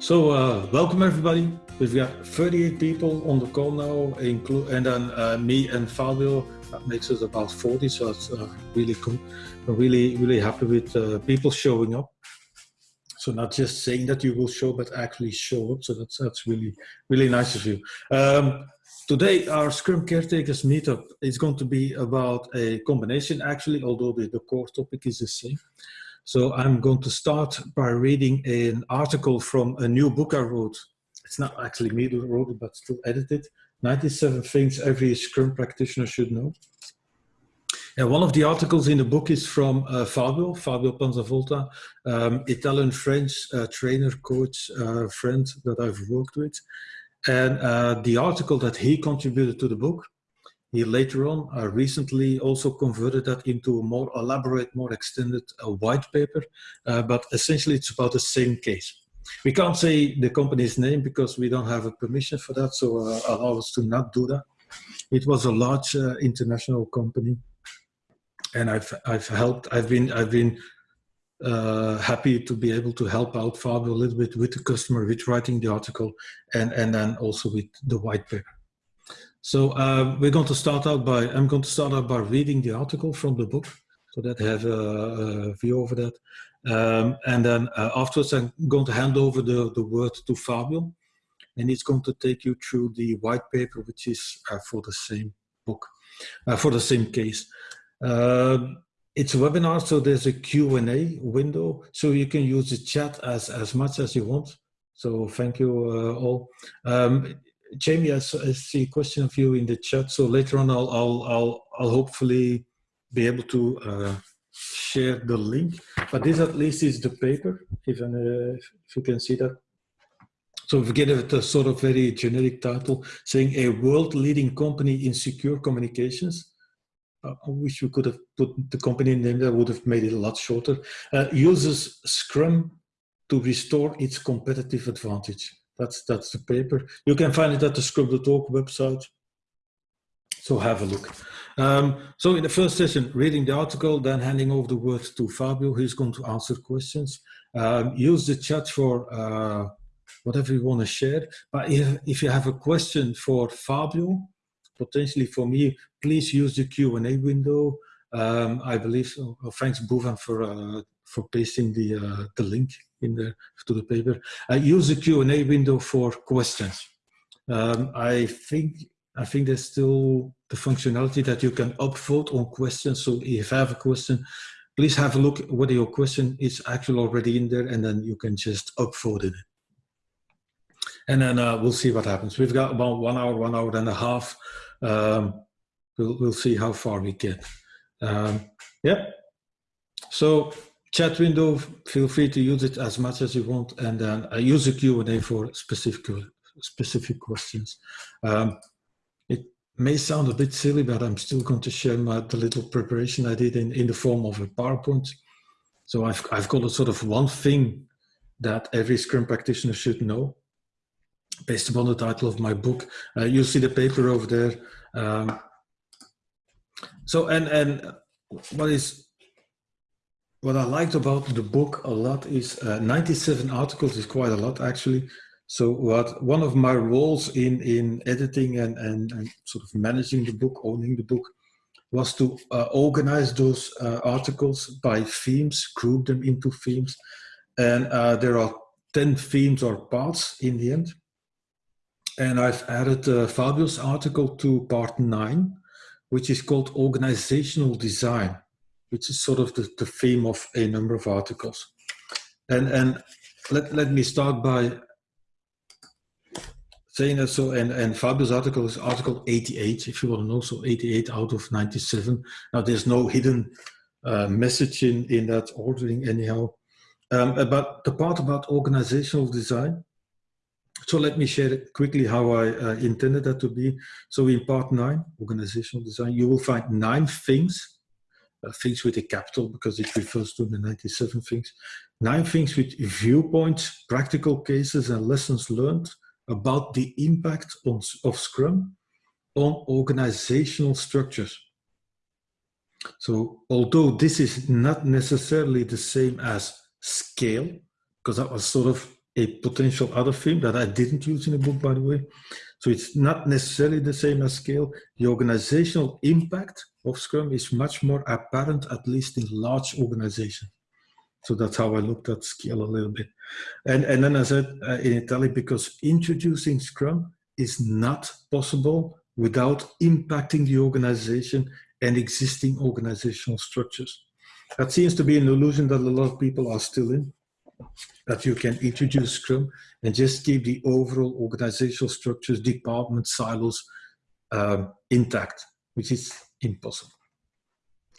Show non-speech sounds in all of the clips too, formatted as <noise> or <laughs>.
So, uh, welcome everybody. We've got 38 people on the call now, and then uh, me and Fabio. That makes us about 40, so it's uh, really cool. We're really, really happy with uh, people showing up. So not just saying that you will show, but actually show up. So that's that's really, really nice of you. Um, today, our Scrum Caretakers meetup is going to be about a combination, actually, although the, the core topic is the same. So I'm going to start by reading an article from a new book I wrote. It's not actually me who wrote it, but still edited. 97 things every Scrum practitioner should know. And one of the articles in the book is from uh, Fabio, Fabio Panzavolta, um, Italian-French uh, trainer, coach, uh, friend that I've worked with. And uh, the article that he contributed to the book he later on uh, recently also converted that into a more elaborate, more extended uh, white paper, uh, but essentially it's about the same case. We can't say the company's name because we don't have a permission for that, so uh, allow us to not do that. It was a large uh, international company, and I've I've helped. I've been I've been uh, happy to be able to help out Fabio a little bit with the customer, with writing the article, and and then also with the white paper. So uh, we're going to start out by, I'm going to start out by reading the article from the book so that I have a, a view over that. Um, and then uh, afterwards, I'm going to hand over the, the word to Fabio and he's going to take you through the white paper, which is uh, for the same book, uh, for the same case. Um, it's a webinar, so there's a Q&A window, so you can use the chat as, as much as you want. So thank you uh, all. Um, Jamie, I, see a question of you in the chat. So later on, I'll I'll I'll, I'll hopefully be able to uh, share the link. But this at least is the paper, if, uh, if you can see that. So we get it a sort of very generic title saying a world leading company in secure communications. Uh, I wish we could have put the company name that would have made it a lot shorter. Uh, uses Scrum to restore its competitive advantage. That's, that's the paper. You can find it at the Scrum.org website. So have a look. Um, so in the first session, reading the article, then handing over the word to Fabio, who's going to answer questions. Um, use the chat for uh, whatever you want to share. But if, if you have a question for Fabio, potentially for me, please use the Q&A window. Um, I believe, so. Oh, thanks Bhuvan for, uh, for pasting the, uh, the link in there to the paper. I use the Q&A window for questions. Um, I think I think there's still the functionality that you can upvote on questions. So if you have a question, please have a look whether your question is actually already in there and then you can just upvote it. And then uh, we'll see what happens. We've got about one hour, one hour and a half. Um, we'll, we'll see how far we get. Um, yeah. So chat window, feel free to use it as much as you want, and then I use the Q&A for specific, specific questions. Um, it may sound a bit silly, but I'm still going to share my, the little preparation I did in, in the form of a PowerPoint. So I've, I've got a sort of one thing that every Scrum practitioner should know based upon the title of my book. Uh, you see the paper over there. Um, so, and, and what is what I liked about the book a lot is uh, 97 articles is quite a lot actually. So what one of my roles in, in editing and, and, and sort of managing the book, owning the book, was to uh, organize those uh, articles by themes, group them into themes. And uh, there are 10 themes or parts in the end. And I've added uh, Fabio's article to part nine, which is called organizational design which is sort of the, the theme of a number of articles. And, and let, let me start by saying that so, and, and Fabio's article is article 88, if you want to know, so 88 out of 97. Now there's no hidden uh, message in, in that ordering anyhow. Um, but the part about organizational design, so let me share quickly how I uh, intended that to be. So in part nine, organizational design, you will find nine things uh, things with a capital because it refers to the 97 things. Nine things with viewpoints, practical cases and lessons learned about the impact on, of Scrum on organizational structures. So although this is not necessarily the same as scale, because that was sort of a potential other theme that I didn't use in the book, by the way. So it's not necessarily the same as scale. The organizational impact of Scrum is much more apparent, at least in large organizations. So that's how I looked at scale a little bit. And, and then I said uh, in Italy, because introducing Scrum is not possible without impacting the organization and existing organizational structures. That seems to be an illusion that a lot of people are still in that you can introduce Scrum and just keep the overall organizational structures, departments, silos um, intact, which is impossible.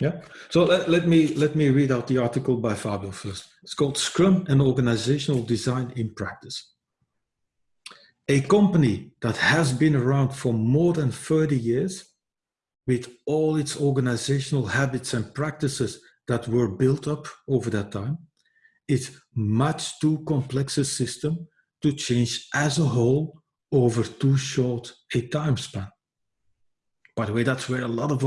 Yeah. So let, let me let me read out the article by Fabio first. It's called Scrum and Organizational Design in Practice. A company that has been around for more than 30 years with all its organizational habits and practices that were built up over that time it's much too complex a system to change as a whole over too short a time span. By the way, that's where a lot of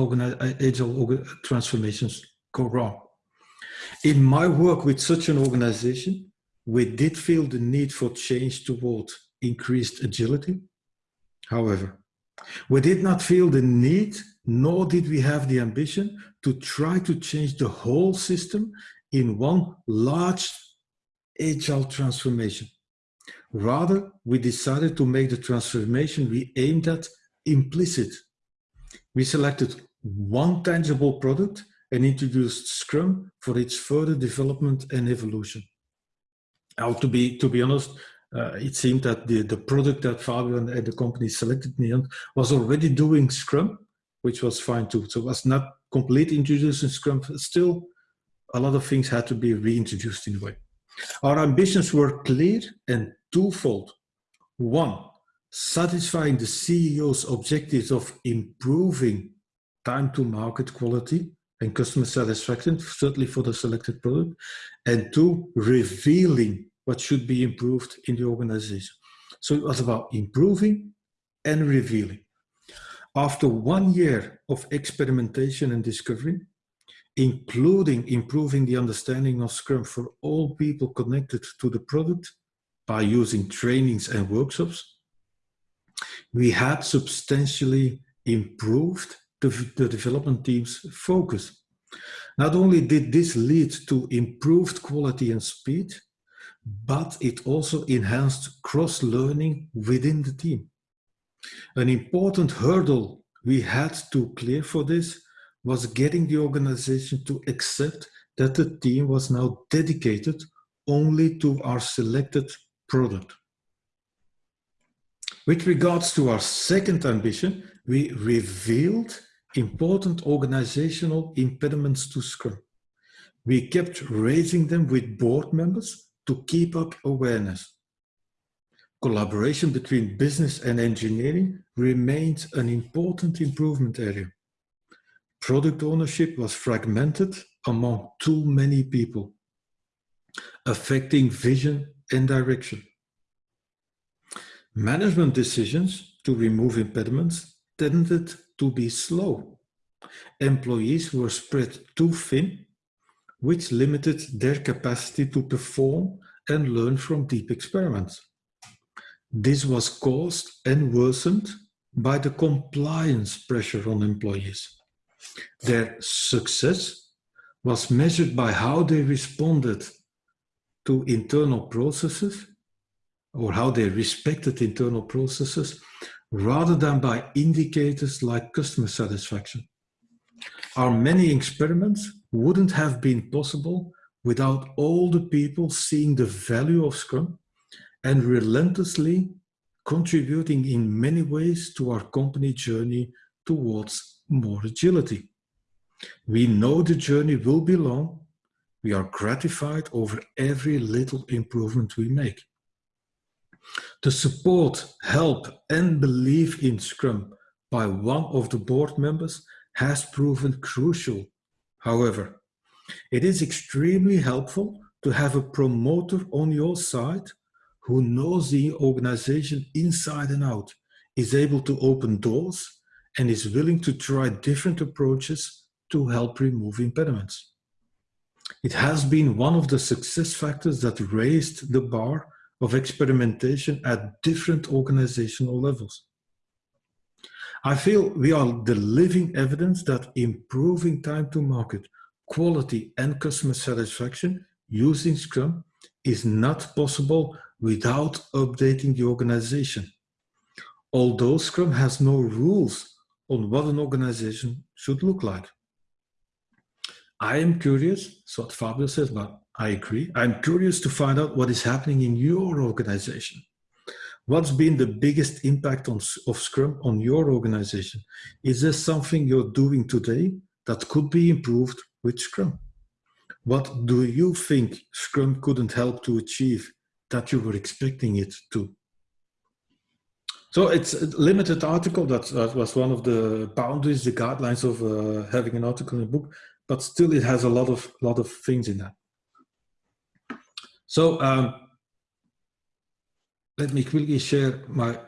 agile uh, uh, transformations go wrong. In my work with such an organization, we did feel the need for change toward increased agility. However, we did not feel the need, nor did we have the ambition to try to change the whole system in one large agile transformation. Rather, we decided to make the transformation we aimed at implicit. We selected one tangible product and introduced Scrum for its further development and evolution. Now, to be, to be honest, uh, it seemed that the, the product that Fabio and the company selected me on was already doing Scrum, which was fine too. So it was not completely introducing Scrum, still a lot of things had to be reintroduced in a way. Our ambitions were clear and twofold. One, satisfying the CEO's objectives of improving time to market quality and customer satisfaction, certainly for the selected product. And two, revealing what should be improved in the organization. So it was about improving and revealing. After one year of experimentation and discovery, including improving the understanding of Scrum for all people connected to the product by using trainings and workshops. We had substantially improved the, the development team's focus. Not only did this lead to improved quality and speed, but it also enhanced cross-learning within the team. An important hurdle we had to clear for this was getting the organization to accept that the team was now dedicated only to our selected product. With regards to our second ambition, we revealed important organizational impediments to Scrum. We kept raising them with board members to keep up awareness. Collaboration between business and engineering remains an important improvement area product ownership was fragmented among too many people, affecting vision and direction. Management decisions to remove impediments tended to be slow. Employees were spread too thin, which limited their capacity to perform and learn from deep experiments. This was caused and worsened by the compliance pressure on employees. Their success was measured by how they responded to internal processes or how they respected internal processes rather than by indicators like customer satisfaction. Our many experiments wouldn't have been possible without all the people seeing the value of Scrum and relentlessly contributing in many ways to our company journey towards more agility. We know the journey will be long. We are gratified over every little improvement we make. The support, help and belief in Scrum by one of the board members has proven crucial. However, it is extremely helpful to have a promoter on your side who knows the organization inside and out, is able to open doors and is willing to try different approaches to help remove impediments. It has been one of the success factors that raised the bar of experimentation at different organizational levels. I feel we are the living evidence that improving time to market, quality and customer satisfaction using Scrum is not possible without updating the organization. Although Scrum has no rules on what an organization should look like. I am curious, so what Fabio says, but I agree. I'm curious to find out what is happening in your organization. What's been the biggest impact on, of Scrum on your organization? Is there something you're doing today that could be improved with Scrum? What do you think Scrum couldn't help to achieve that you were expecting it to? So it's a limited article. That, that was one of the boundaries, the guidelines of uh, having an article in a book, but still it has a lot of lot of things in that. So um, let me quickly share my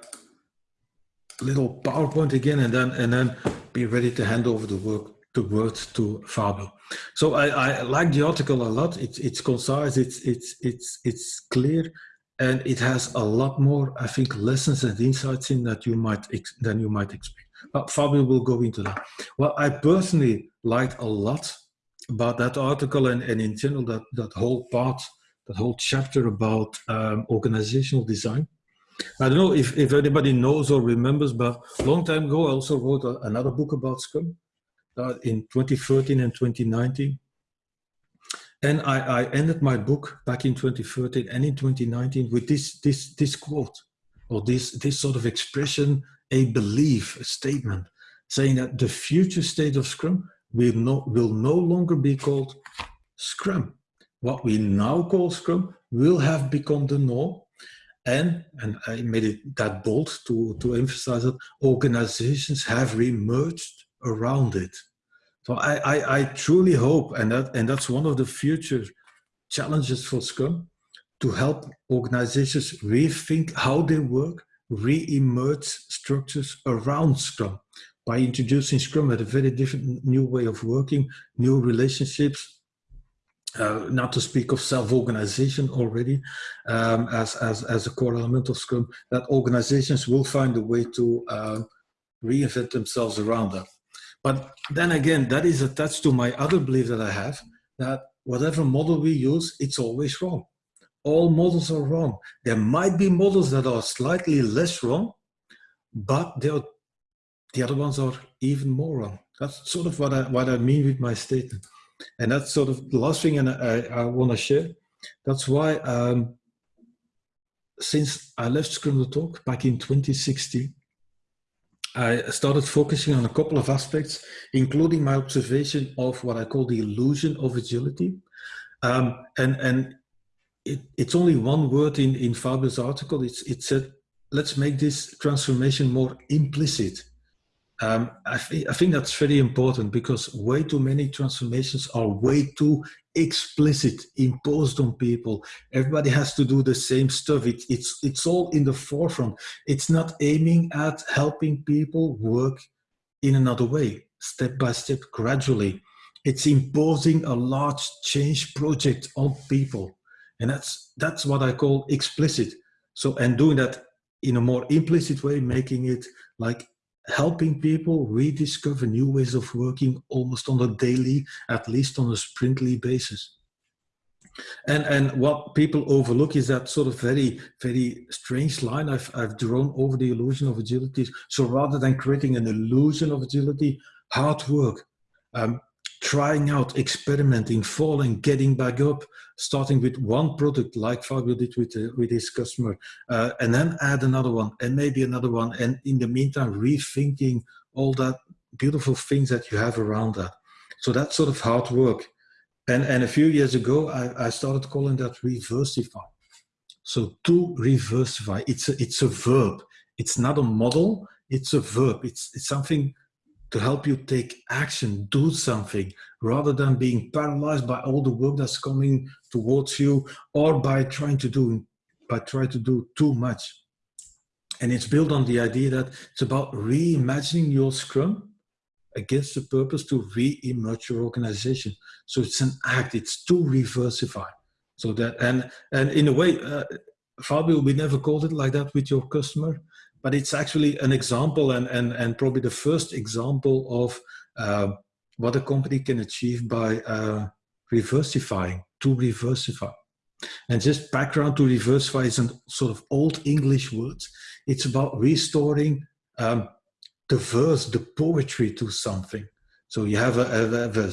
little PowerPoint again and then and then be ready to hand over the work the word to Fabio. So I, I like the article a lot. It's it's concise, it's it's it's it's clear, and it has a lot more, I think, lessons and insights in that you might than you might expect. But Fabio will go into that. Well, I personally liked a lot about that article and, and in general that that whole part that whole chapter about um, organizational design. I don't know if, if anybody knows or remembers, but a long time ago, I also wrote a, another book about Scrum uh, in 2013 and 2019. And I, I ended my book back in 2013 and in 2019 with this, this, this quote or this, this sort of expression, a belief, a statement, saying that the future state of Scrum will no, will no longer be called Scrum what we now call Scrum will have become the norm. And, and I made it that bold to, to emphasize that organizations have emerged around it. So I, I, I truly hope, and, that, and that's one of the future challenges for Scrum, to help organizations rethink how they work, re-emerge structures around Scrum by introducing Scrum at a very different new way of working, new relationships, uh, not to speak of self-organization already um, as, as, as a core element of Scrum, that organizations will find a way to uh, reinvent themselves around that. But then again, that is attached to my other belief that I have, that whatever model we use, it's always wrong. All models are wrong. There might be models that are slightly less wrong, but the other ones are even more wrong. That's sort of what I, what I mean with my statement. And that's sort of the last thing and I, I want to share. That's why um, since I left Scrum.org back in 2016, I started focusing on a couple of aspects, including my observation of what I call the illusion of agility. Um, and and it, it's only one word in, in Fabio's article. It's, it said, let's make this transformation more implicit. Um, I, th I, think that's very important because way too many transformations are way too explicit, imposed on people. Everybody has to do the same stuff. It, it's, it's all in the forefront. It's not aiming at helping people work in another way, step by step, gradually. It's imposing a large change project on people. And that's, that's what I call explicit. So, and doing that in a more implicit way, making it like helping people rediscover new ways of working almost on a daily, at least on a sprintly basis. And, and what people overlook is that sort of very, very strange line I've, I've drawn over the illusion of agility. So rather than creating an illusion of agility, hard work, um, trying out, experimenting, falling, getting back up, starting with one product like Fabio did with, uh, with his customer, uh, and then add another one and maybe another one. And in the meantime, rethinking all that beautiful things that you have around that. So that's sort of hard work. And, and a few years ago, I, I started calling that reversify. So to reversify, it's a, it's a verb. It's not a model, it's a verb. It's, it's something to help you take action, do something, rather than being paralyzed by all the work that's coming towards you or by trying to do, by trying to do too much. And it's built on the idea that it's about reimagining your Scrum against the purpose to re-emerge your organization. So it's an act, it's to reversify. So that, and, and in a way, uh, Fabio, we never called it like that with your customer, but it's actually an example and, and, and probably the first example of uh, what a company can achieve by uh, reversifying, to reversify. And just background to reversify is a sort of old English word. It's about restoring um, the verse, the poetry to something. So you have a, a, a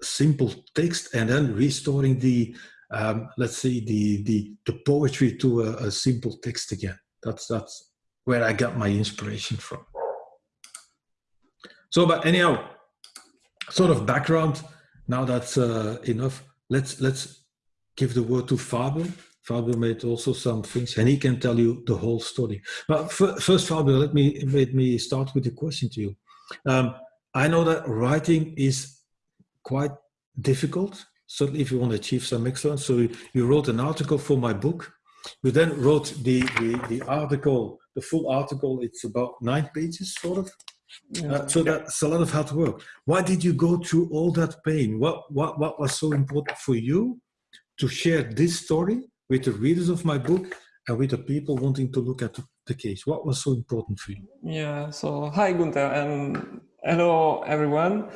simple text and then restoring the, um, let's say, the, the, the poetry to a, a simple text again. That's, that's where I got my inspiration from. So, but anyhow, sort of background. Now that's uh, enough. Let's let's give the word to Fabio. Fabio made also some things, and he can tell you the whole story. But first, Fabio, let me let me start with a question to you. Um, I know that writing is quite difficult, certainly if you want to achieve some excellence. So you wrote an article for my book. You then wrote the, the, the article, the full article, it's about nine pages, sort of. Yeah. Uh, so that's a lot of hard work. Why did you go through all that pain? What, what, what was so important for you to share this story with the readers of my book and with the people wanting to look at the case? What was so important for you? Yeah, so hi Gunther and hello everyone.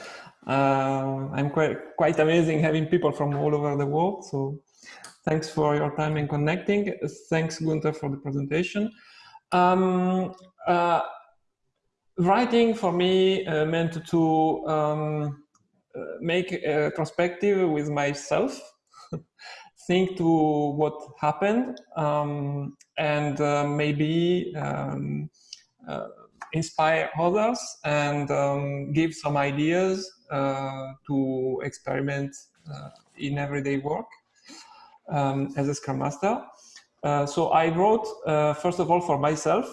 Uh, I'm quite, quite amazing having people from all over the world. So thanks for your time and connecting. Thanks Gunther for the presentation. Um, uh, writing for me uh, meant to um, uh, make a perspective with myself, <laughs> think to what happened, um, and uh, maybe um, uh, inspire others and um, give some ideas uh, to experiment uh, in everyday work um, as a Scrum Master. Uh, so I wrote, first of all, for myself,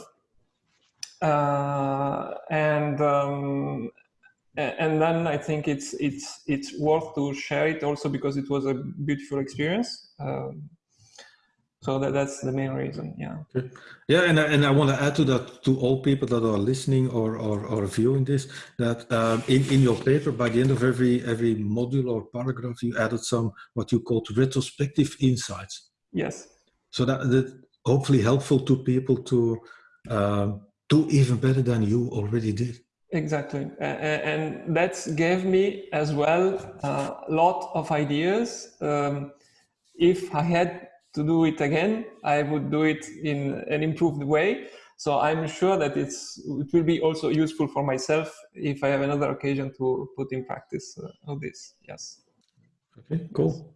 and um, and then I think it's it's it's worth to share it also because it was a beautiful experience. Um, so that, that's the main reason yeah. Okay. yeah and I, and I want to add to that to all people that are listening or or, or viewing this that um, in in your paper by the end of every every module or paragraph you added some what you called retrospective insights. Yes. So that that hopefully helpful to people to um, do even better than you already did. Exactly. And that gave me as well a lot of ideas. Um, if i had to do it again, I would do it in an improved way. So I'm sure that it's it will be also useful for myself if I have another occasion to put in practice uh, all this. Yes. Okay, cool.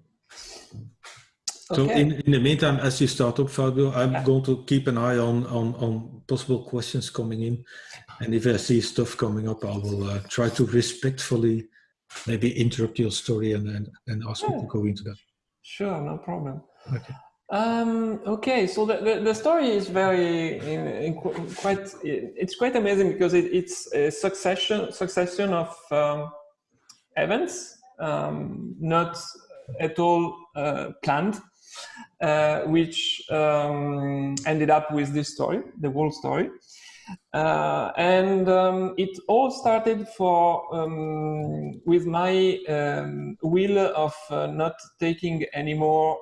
So okay. in, in the meantime, as you start up, Fabio, I'm yeah. going to keep an eye on, on, on possible questions coming in. And if I see stuff coming up, I will uh, try to respectfully maybe interrupt your story and, and, and ask yeah. you to go into that. Sure, no problem. Okay. Um, okay, so the, the, the, story is very in, in quite it's quite amazing because it, it's a succession succession of um, events, um, not at all uh, planned, uh, which um, ended up with this story, the whole story. Uh, and um, it all started for um, with my will of uh, not taking any more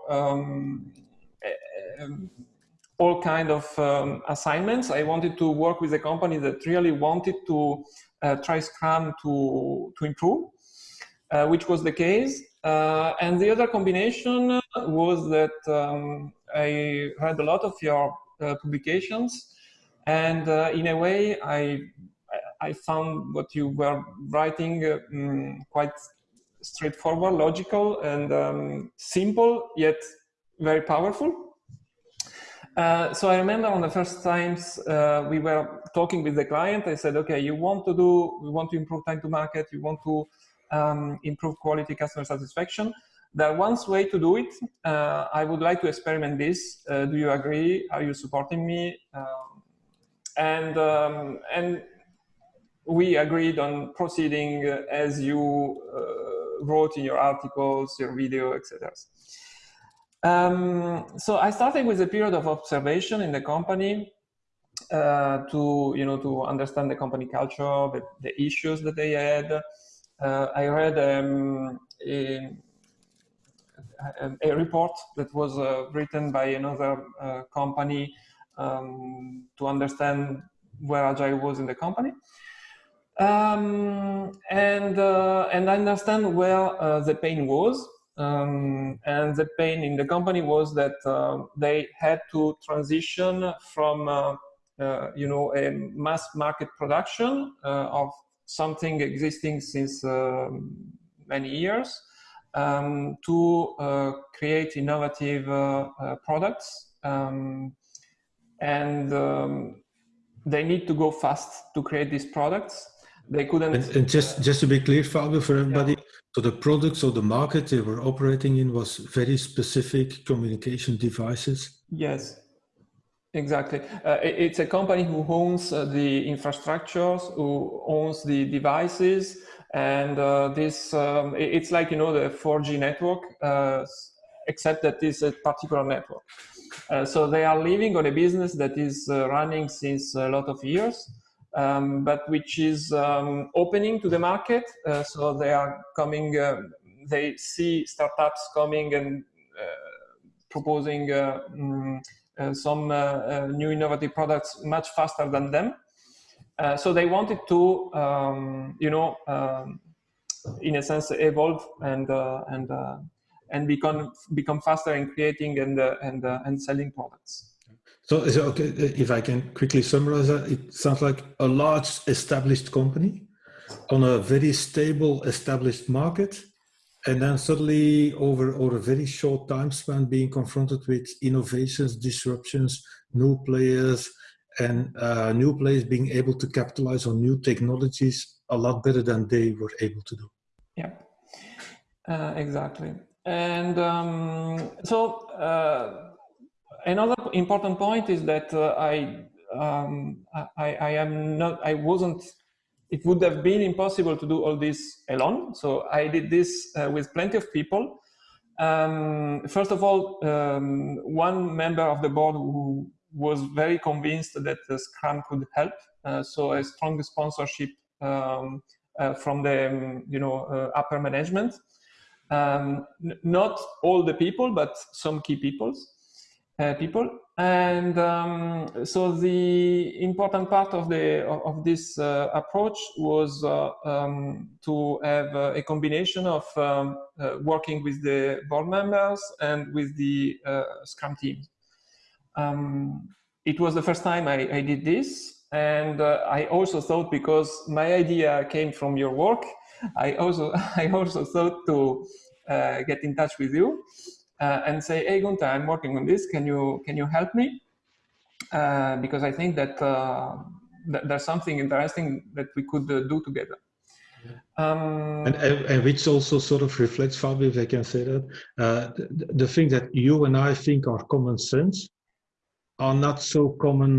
all kind of um, assignments. I wanted to work with a company that really wanted to uh, try Scrum to, to improve, uh, which was the case. Uh, and the other combination was that um, I read a lot of your uh, publications and uh, in a way I, I found what you were writing um, quite straightforward, logical and um, simple, yet very powerful. Uh, so I remember on the first times uh, we were talking with the client, I said, okay, you want to do, we want to improve time to market, you want to um, improve quality customer satisfaction. There one way to do it. Uh, I would like to experiment this. Uh, do you agree? Are you supporting me? Um, and, um, and we agreed on proceeding as you uh, wrote in your articles, your video, etc. Um, so I started with a period of observation in the company uh, to, you know, to understand the company culture, the, the issues that they had. Uh, I read um, a, a, a, report that was uh, written by another uh, company um, to understand where agile was in the company um, and uh, and I understand where uh, the pain was um, and the pain in the company was that uh, they had to transition from uh, uh, you know a mass market production uh, of something existing since um, many years um, to create innovative products um, and um, they need to go fast to create these products they couldn't and, and, just just to be clear fabio for everybody yeah. So the products or the market they were operating in was very specific communication devices? Yes exactly. Uh, it's a company who owns uh, the infrastructures who owns the devices and uh, this um, it's like you know the 4g network uh, except that it's a particular network. Uh, so they are living on a business that is uh, running since a lot of years um, but which is um, opening to the market. Uh, so they are coming, uh, they see startups coming and uh, proposing uh, mm, uh, some new innovative products much faster than them. so they wanted to, um, you know, um, in a sense, evolve and and and become become faster in creating and and and selling products. So, okay if I can quickly summarize that? It sounds like a large established company on a very stable established market, and then suddenly over over a very short time span being confronted with innovations, disruptions, new players, and uh, new players being able to capitalize on new technologies a lot better than they were able to do. Yeah, uh, exactly. And um, so. Uh, another important point is that uh, I, um, I, I am not, I wasn't, it would have been impossible to do all this alone. So I did this uh, with plenty of people. Um, first of all, um, one member of the board who was very convinced that Scrum could help. Uh, so a strong sponsorship um, uh, from the um, you know uh, upper management. Um, not all the people, but some key peoples uh, people. And um, so the important part of the of, this uh, approach was uh, um, to have uh, a combination of um, uh, working with the board members and with the Scrum team. Um, it was the first time I, I did this, and I also thought because my idea came from your work, I also <laughs> I also thought to get in touch with you uh, and say, hey, Gunther, I'm working on this. Can you, can you help me? Uh, because I think that, uh, th there's something interesting that we could uh, do together. Um, and, and, which also sort of reflects, Fabio, if I can say that, uh, the, the thing that you and I think are common sense are not so common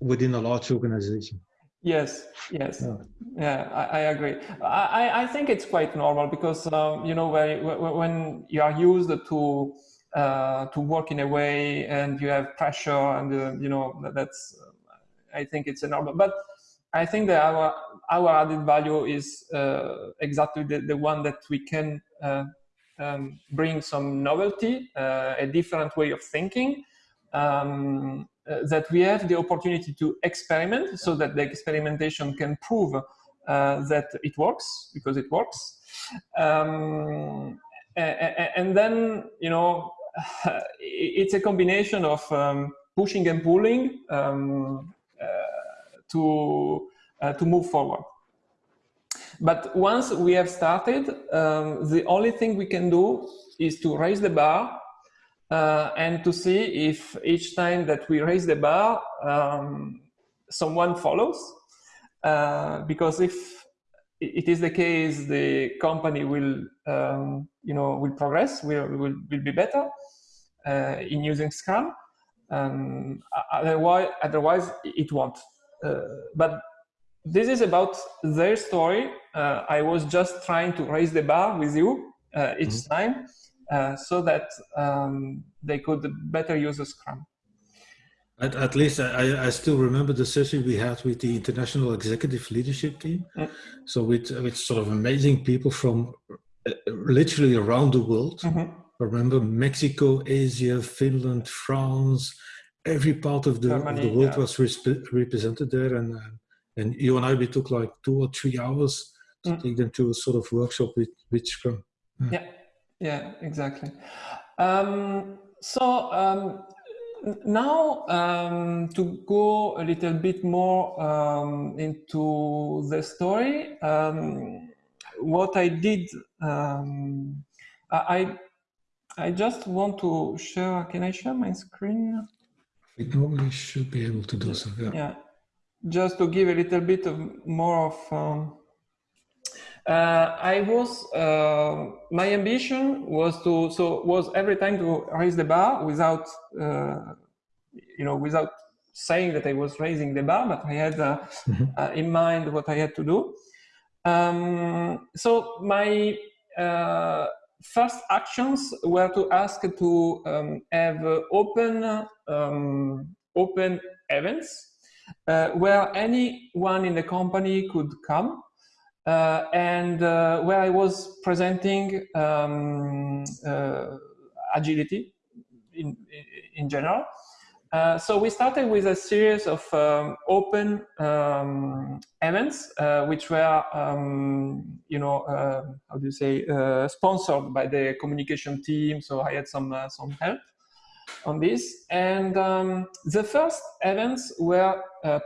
within a large organization. Yes, yes, yeah, yeah I, I, agree. I, I think it's quite normal because um, you know when when you are used to uh, to work in a way and you have pressure and uh, you know that's I think it's a normal. But I think that our our added value is uh, exactly the, the one that we can uh, um, bring some novelty, uh, a different way of thinking. Um, that we have the opportunity to experiment so that the experimentation can prove uh, that it works because it works. Um, and then, you know, <laughs> it's a combination of um, pushing and pulling um, uh, to, uh, to move forward. But once we have started, um, the only thing we can do is to raise the bar uh, and to see if each time that we raise the bar, um, someone follows. Uh, because if it is the case, the company will, um, you know, will progress, will, will, will be better uh, in using Scrum. Um, otherwise, otherwise, it won't. Uh, but this is about their story. Uh, I was just trying to raise the bar with you uh, each mm -hmm. time so that um, they could better use Scrum. At, at least I, I, still remember the session we had with the international executive leadership team. So with, with sort of amazing people from uh, literally around the world. Mm -hmm. I remember Mexico, Asia, Finland, France, every part of the, Germany, of the world yeah. was represented there. And, uh, and you and I, we took like two or three hours to mm. take them to a sort of workshop with, with Scrum. Yeah, yeah, yeah exactly. Um, so um, now um, to go a little bit more um, into the story, um, what I did, um, I I just want to share. Can I share my screen? It normally should be able to do so. Yeah. yeah. Just to give a little bit of more of. Uh, I was uh, my ambition was to so was every time to raise the bar without uh, you know without saying that I was raising the bar, but I had uh, mm-hmm. Uh, in mind what I had to do. Um, so my uh, first actions were to ask to um, have open um, open events uh, where anyone in the company could come uh, and uh, where I was presenting um, uh, agility in, in general. Uh, so we started with a series of um, open um, events, uh, which were, um, you know, uh, how do you say, sponsored by the communication team. So I had some some help on this, and um, the first events were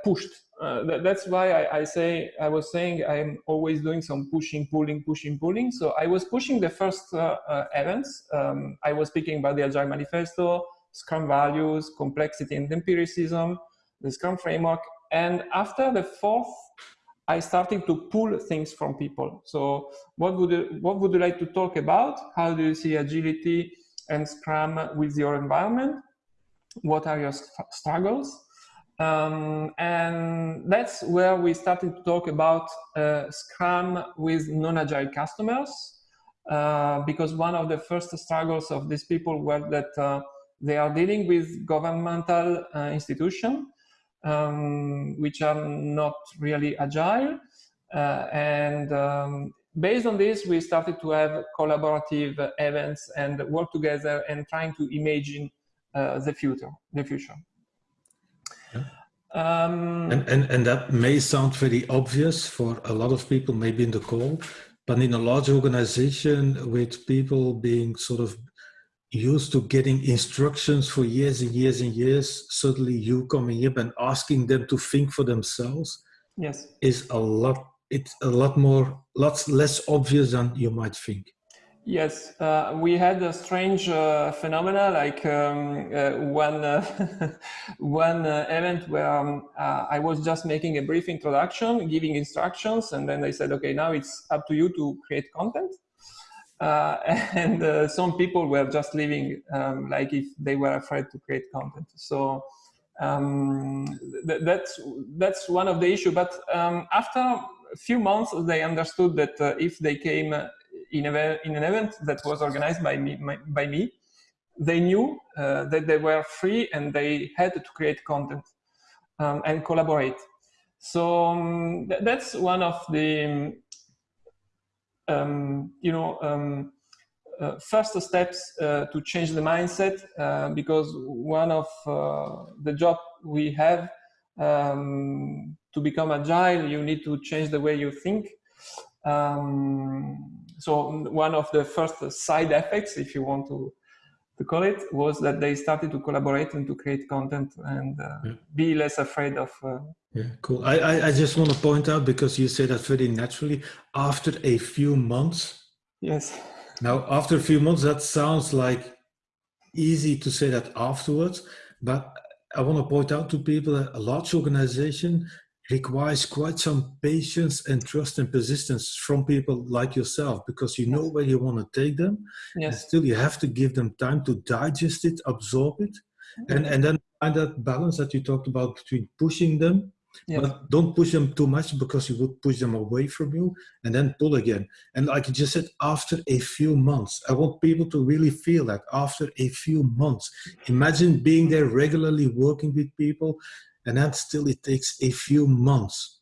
pushed. That, that's why I, I, say I was saying I'm always doing some pushing, pulling, pushing, pulling. So I was pushing the first events. Um, I was speaking about the Agile Manifesto. Scrum values, complexity and empiricism, the Scrum framework. And after the fourth, I started to pull things from people. So what would you, what would you like to talk about? How do you see agility and Scrum with your environment? What are your struggles? Um, and that's where we started to talk about uh, Scrum with non-agile customers, uh, because one of the first struggles of these people were that uh, they are dealing with governmental uh, institutions, um, which are not really agile. Uh, and um, based on this, we started to have collaborative events and work together and trying to imagine uh, the future. The future. Yeah. Um, and, and, and that may sound very obvious for a lot of people, maybe in the call, but in a large organization with people being sort of used to getting instructions for years and years and years, suddenly you coming up and asking them to think for themselves yes. is a lot, it's a lot more, lots less obvious than you might think. Yes, uh, we had a strange uh, phenomena like um, uh, one uh, <laughs> one uh, event where um, uh, I was just making a brief introduction, giving instructions, and then they said, "Okay, now it's up to you to create content." <laughs> And some people were just leaving um, like if they were afraid to create content so um, th that's that's one of the issue but um, after a few months they understood that uh, if they came in, a, in an event that was organized by me my, by me they knew uh, that they were free and they had to create content um, and collaborate. So um, th that's one of the um, you know, um, uh, first steps uh, to change the mindset uh, because one of uh, the job we have um, to become agile, you need to change the way you think. Um, so one of the first side effects, if you want to to call it was that they started to collaborate and to create content and uh, yeah. be less afraid of. Uh, yeah, cool. I, I, I just want to point out because you say that very naturally. After a few months. Yes. Now, after a few months, that sounds like easy to say that afterwards, but I want to point out to people that a large organization requires quite some patience and trust and persistence from people like yourself because you know where you want to take them yes. and still you have to give them time to digest it absorb it mm-hmm. and and then find that balance that you talked about between pushing them yes. but don't push them too much because you would push them away from you and then pull again and like you just said after a few months i want people to really feel that after a few months imagine being there regularly working with people and that still it takes a few months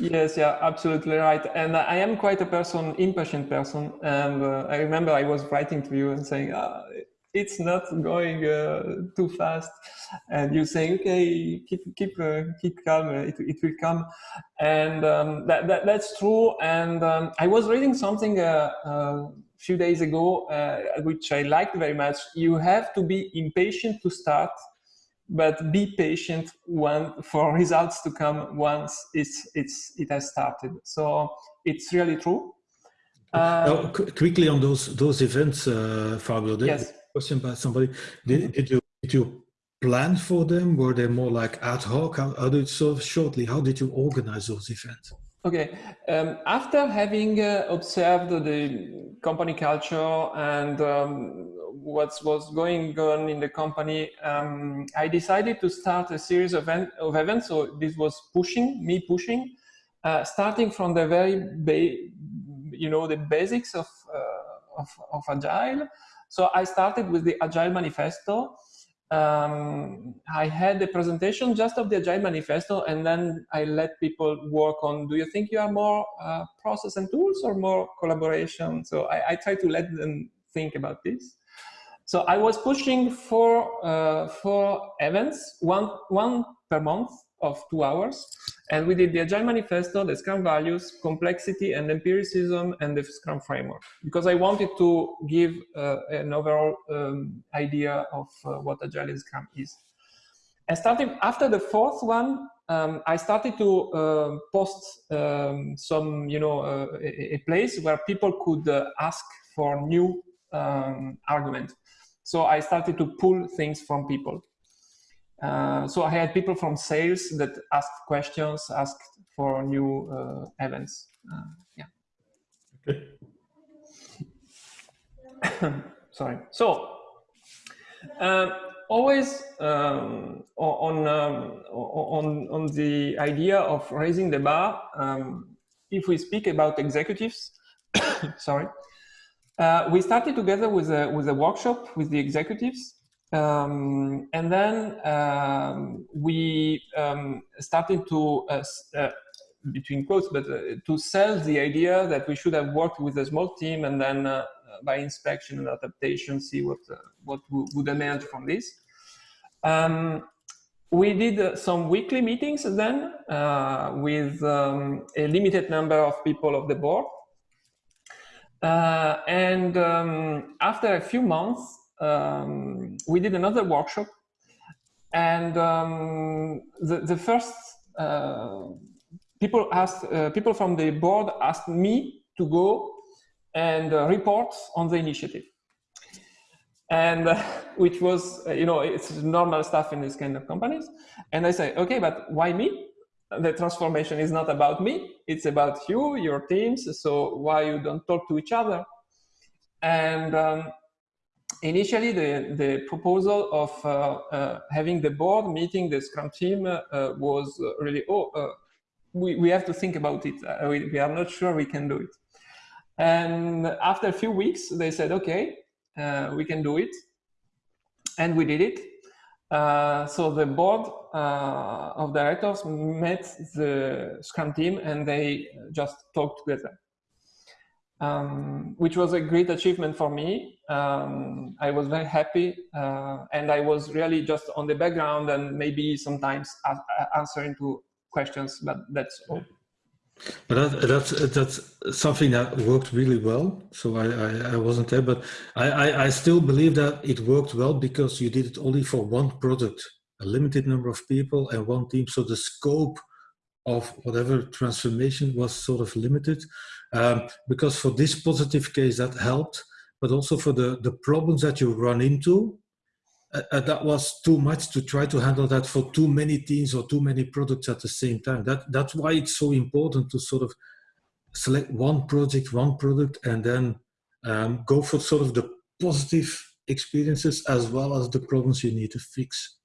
Yes, yeah, absolutely right. And I am quite a person, impatient person. And uh, I remember I was writing to you and saying, ah, it's not going uh, too fast. And you saying, okay, keep keep uh, keep calm, it, it will come. And um, that, that, that's true. And um, I was reading something a uh, uh, few days ago, uh, which I liked very much. You have to be impatient to start but be patient when, for results to come once it's, it's, it has started. So it's really true. now, quickly on those those events, uh, Fabio. Yes. Question by somebody: Did, mm-hmm. did you did you plan for them? Were they more like ad hoc? How, how did so shortly? How did you organize those events? Okay. Um, after having uh, observed the company culture and um, what was going on in the company, um, I decided to start a series of, event, of, events. So this was pushing, me pushing, uh, starting from the very, you know, the basics of, uh, of, of, Agile. So I started with the Agile Manifesto. Um, I had a presentation just of the Agile Manifesto, and then I let people work on, do you think you are more uh, process and tools or more collaboration? So I, I try to let them think about this. So I was pushing for uh, four events, one, one per month of two hours. And we did the Agile Manifesto, the Scrum values, complexity and empiricism, and the Scrum framework. Because I wanted to give uh, an overall um, idea of uh, what Agile and Scrum is. And starting after the fourth one, um, I started to uh, post um, some, you know, uh, a, a, place where people could uh, ask for new um, argument. So I started to pull things from people. Uh, so I had people from sales that asked questions, asked for new uh, events. Uh, yeah. Okay. <coughs> Sorry. So uh, always um, on um, on on the idea of raising the bar. Um, if we speak about executives, <coughs> sorry, uh, we started together with a, with a workshop with the executives. Um, and then um, we um, started to, uh, uh, between quotes, but uh, to sell the idea that we should have worked with a small team and then uh, by inspection and adaptation, see what, uh, what would emerge from this. Um, we did some weekly meetings then with um, a limited number of people of the board uh, and um, after a few months, um, we did another workshop. And um, the, the first uh, people asked, uh, people from the board asked me to go and uh, report on the initiative. And uh, <laughs> which was, uh, you know, it's normal stuff in this kind of companies. And I say, okay, but why me? the transformation is not about me, it's about you, your teams, so why you don't talk to each other? And um, initially the, the proposal of uh, uh, having the board meeting the Scrum team uh, was really, oh, uh, we, we have to think about it. Uh, we, we are not sure we can do it. And after a few weeks, they said, okay, we can do it. And we did it. Uh, so the board uh, of directors met the Scrum team and they just talked together, um, which was a great achievement for me. Um, I was very happy uh, and I was really just on the background and maybe sometimes answering to questions, but that's all. But that, that's that's something that worked really well. So I, I, I wasn't there, but I, I, I, still believe that it worked well because you did it only for one product, a limited number of people and one team. So the scope of whatever transformation was sort of limited. Um, because for this positive case that helped, but also for the, the problems that you run into, uh, uh, that was too much to try to handle that for too many teams or too many products at the same time. That that's why it's so important to sort of select one project, one product, and then um, go for sort of the positive experiences as well as the problems you need to fix.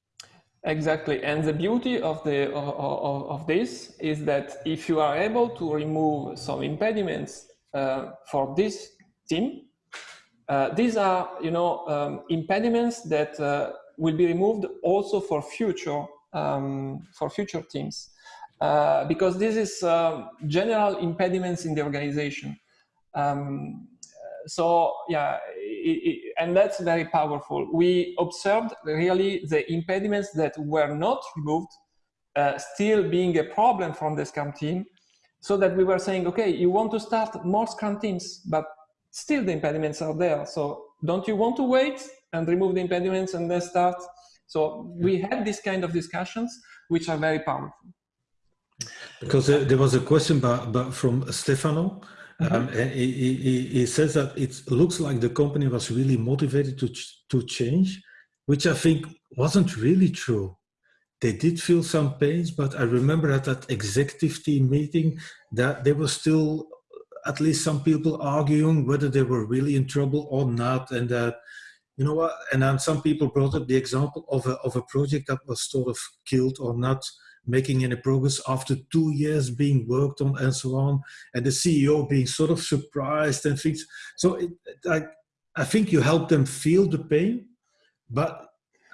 Exactly, and the beauty of the of, of this is that if you are able to remove some impediments uh, for this team, uh, these are, you know, um, impediments that uh, will be removed also for future um, for future teams. uh, because this is um, general impediments in the organization. Um, so yeah, it, and that's very powerful. We observed really the impediments that were not removed uh, still being a problem from the Scrum team, so that we were saying, okay, you want to start more Scrum teams, but still the impediments are there. So don't you want to wait and remove the impediments and then start? So we had this kind of discussions, which are very powerful. Because there was a question from Stefano. Um, he, he, he, says that it looks like the company was really motivated to, ch to change, which I think wasn't really true. They did feel some pains, but I remember at that executive team meeting that there was still at least some people arguing whether they were really in trouble or not. And that, you know what, and then some people brought up the example of a, of a project that was sort of killed or not making any progress after two years being worked on and so on, and the CEO being sort of surprised and things. So it, I, I think you help them feel the pain, but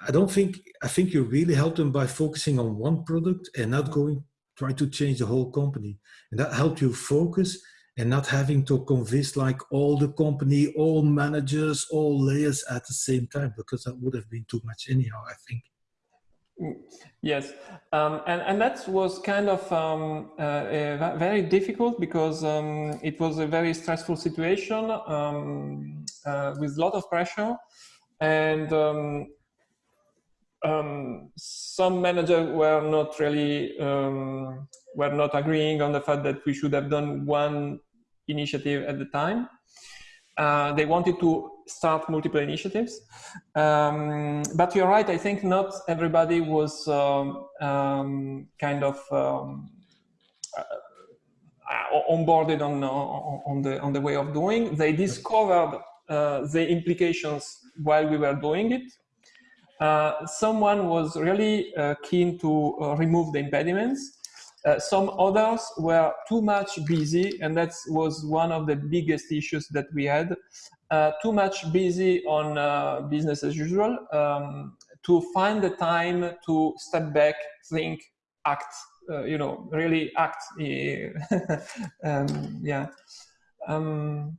I don't think, I think you really help them by focusing on one product and not going, try to change the whole company. And that helped you focus and not having to convince like all the company, all managers, all layers at the same time, because that would have been too much anyhow, I think. Yes, um, and, and that was kind of um, uh, very difficult because um, it was a very stressful situation um, uh, with a lot of pressure and um, um, some managers were not really were not agreeing on the fact that we should have done one initiative at the time. Uh, they wanted to start multiple initiatives. Um, but you're right, I think not everybody was um, um, kind of um, uh, onboarded on, on, the, on the way of doing. They discovered uh, the implications while we were doing it. Uh, someone was really uh, keen to uh, remove the impediments. Uh, some others were too much busy, and that was one of the biggest issues that we had uh, too much busy on uh, business as usual um, to find the time to step back, think, act, uh, you know, really act. <laughs> um, yeah. Um,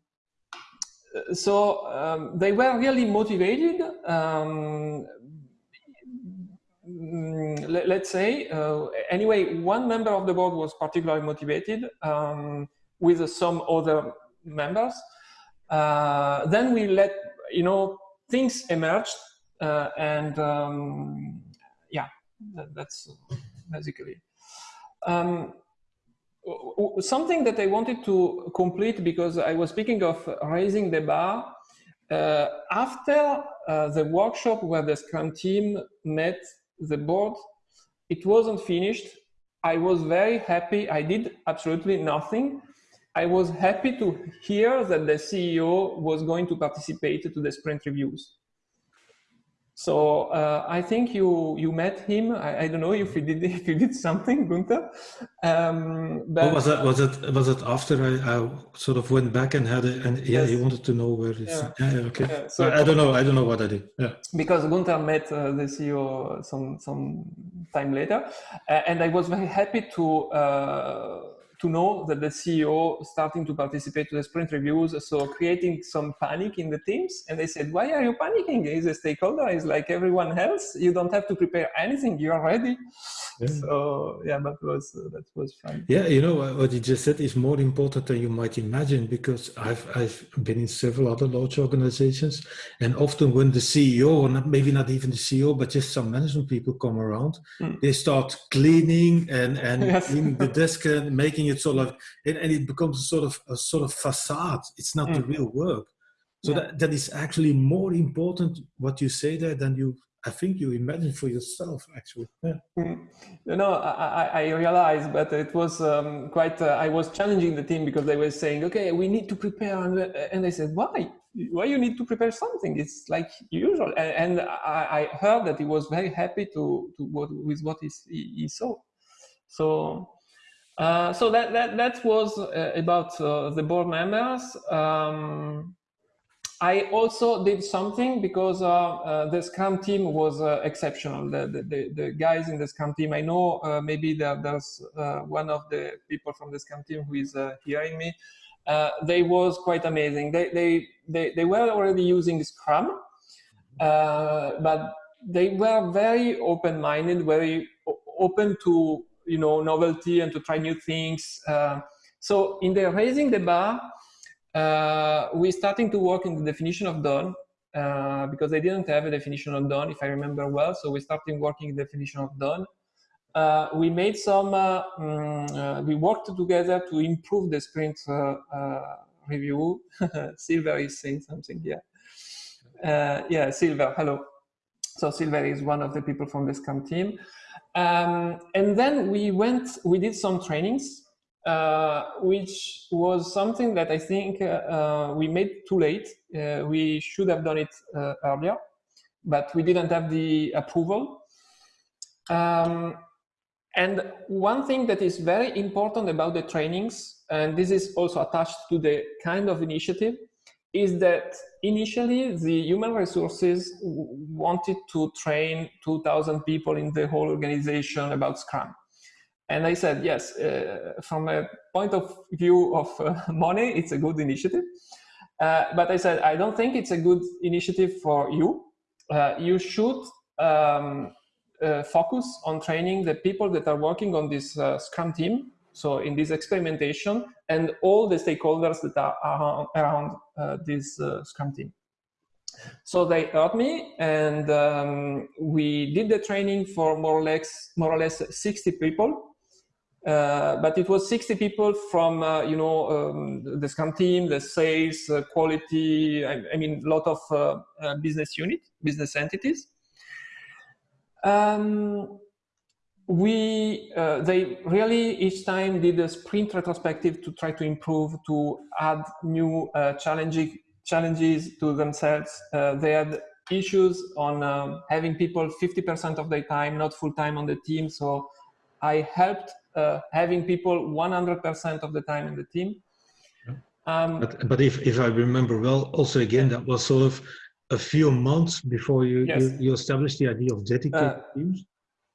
so um, they were really motivated. Um, mm, let, us say, uh, anyway, one member of the board was particularly motivated um, with some other members. Uh, then we let, you know, things emerge uh, and um, yeah, that, that's basically. Um, something that I wanted to complete because I was speaking of raising the bar. Uh, after uh, the workshop where the Scrum team met the board, it wasn't finished. I was very happy. I did absolutely nothing. I was happy to hear that the CEO was going to participate to the sprint reviews. So uh, I think you you met him. I, I, don't know if you did <laughs> if you did something, Gunther. Um, but was it was it was it after I, I, sort of went back and had it and yeah, yes. he wanted to know where it's yeah, yeah, yeah okay. Yeah, so I, I, don't know I don't know what I did. Yeah. Because Gunther met uh, the CEO some some time later, uh, and I was very happy to uh, to know that the CEO starting to participate to the sprint reviews, so creating some panic in the teams. And they said, why are you panicking? He's a stakeholder, he's like everyone else. You don't have to prepare anything, you're ready. Yeah. So yeah, that was, uh, that was fun. Yeah, you know, what you just said is more important than you might imagine because I've, I've been in several other large organizations and often when the CEO, or not, maybe not even the CEO, but just some management people come around, mm. they start cleaning and, and <laughs> yes. cleaning the desk and making it sort of and, and it becomes a sort of a sort of facade it's not mm. the real work so yeah. that, that is actually more important what you say there than you I think you imagine for yourself, actually. Yeah. Mm. You know, I, I realized, but it was um, quite. Uh, I was challenging the team because they were saying, "Okay, we need to prepare," and, uh, and they said, "Why? Why you need to prepare something? It's like usual." And, and I, I, heard that he was very happy to to what with what he, he saw. So uh, so that, that, that was uh, about uh, the board members. Um, I also did something because uh, uh, the Scrum team was exceptional. The, the, the, guys in the Scrum team, I know maybe there, there's one of the people from the Scrum team who is hearing me. they was quite amazing. They, they, they, they were already using Scrum, but they were very open-minded, very open to you know novelty and to try new things. so in the raising the bar, uh, we're starting to work in the definition of done uh, because they didn't have a definition of done, if I remember well. So we're starting working in definition of done. Uh, we made some, uh, um, we worked together to improve the sprint uh, review. <laughs> Silver is saying something here. yeah, Silver, hello. So Silver is one of the people from the Scrum team. Um, and then we went, we did some trainings uh, which was something that I think uh, uh, we made too late. Uh, we should have done it uh, earlier, but we didn't have the approval. Um, and one thing that is very important about the trainings, and this is also attached to the kind of initiative, is that initially the human resources wanted to train 2000 people in the whole organization about Scrum. And I said, yes, uh, from a point of view of uh, <laughs> money, it's a good initiative. Uh, but I said, I don't think it's a good initiative for you. Uh, you should um, uh, focus on training the people that are working on this uh, Scrum team. So in this experimentation and all the stakeholders that are around, around this Scrum team. So they heard me and um, we did the training for more or less, more or less 60 people uh, but it was 60 people from, uh, you know, um, the Scrum team, the sales, uh, quality, I, I, mean, a lot of uh, uh, business unit, business entities. Um, we, they really each time did a sprint retrospective to try to improve, to add new challenging challenges to themselves. they had issues on um, having people 50% of their time, not full time on the team. So I helped uh, having people 100% of the time in the team. Um, but, but if, if I remember well, also again, that was sort of a few months before you, yes. you, you, established the idea of dedicated uh, teams.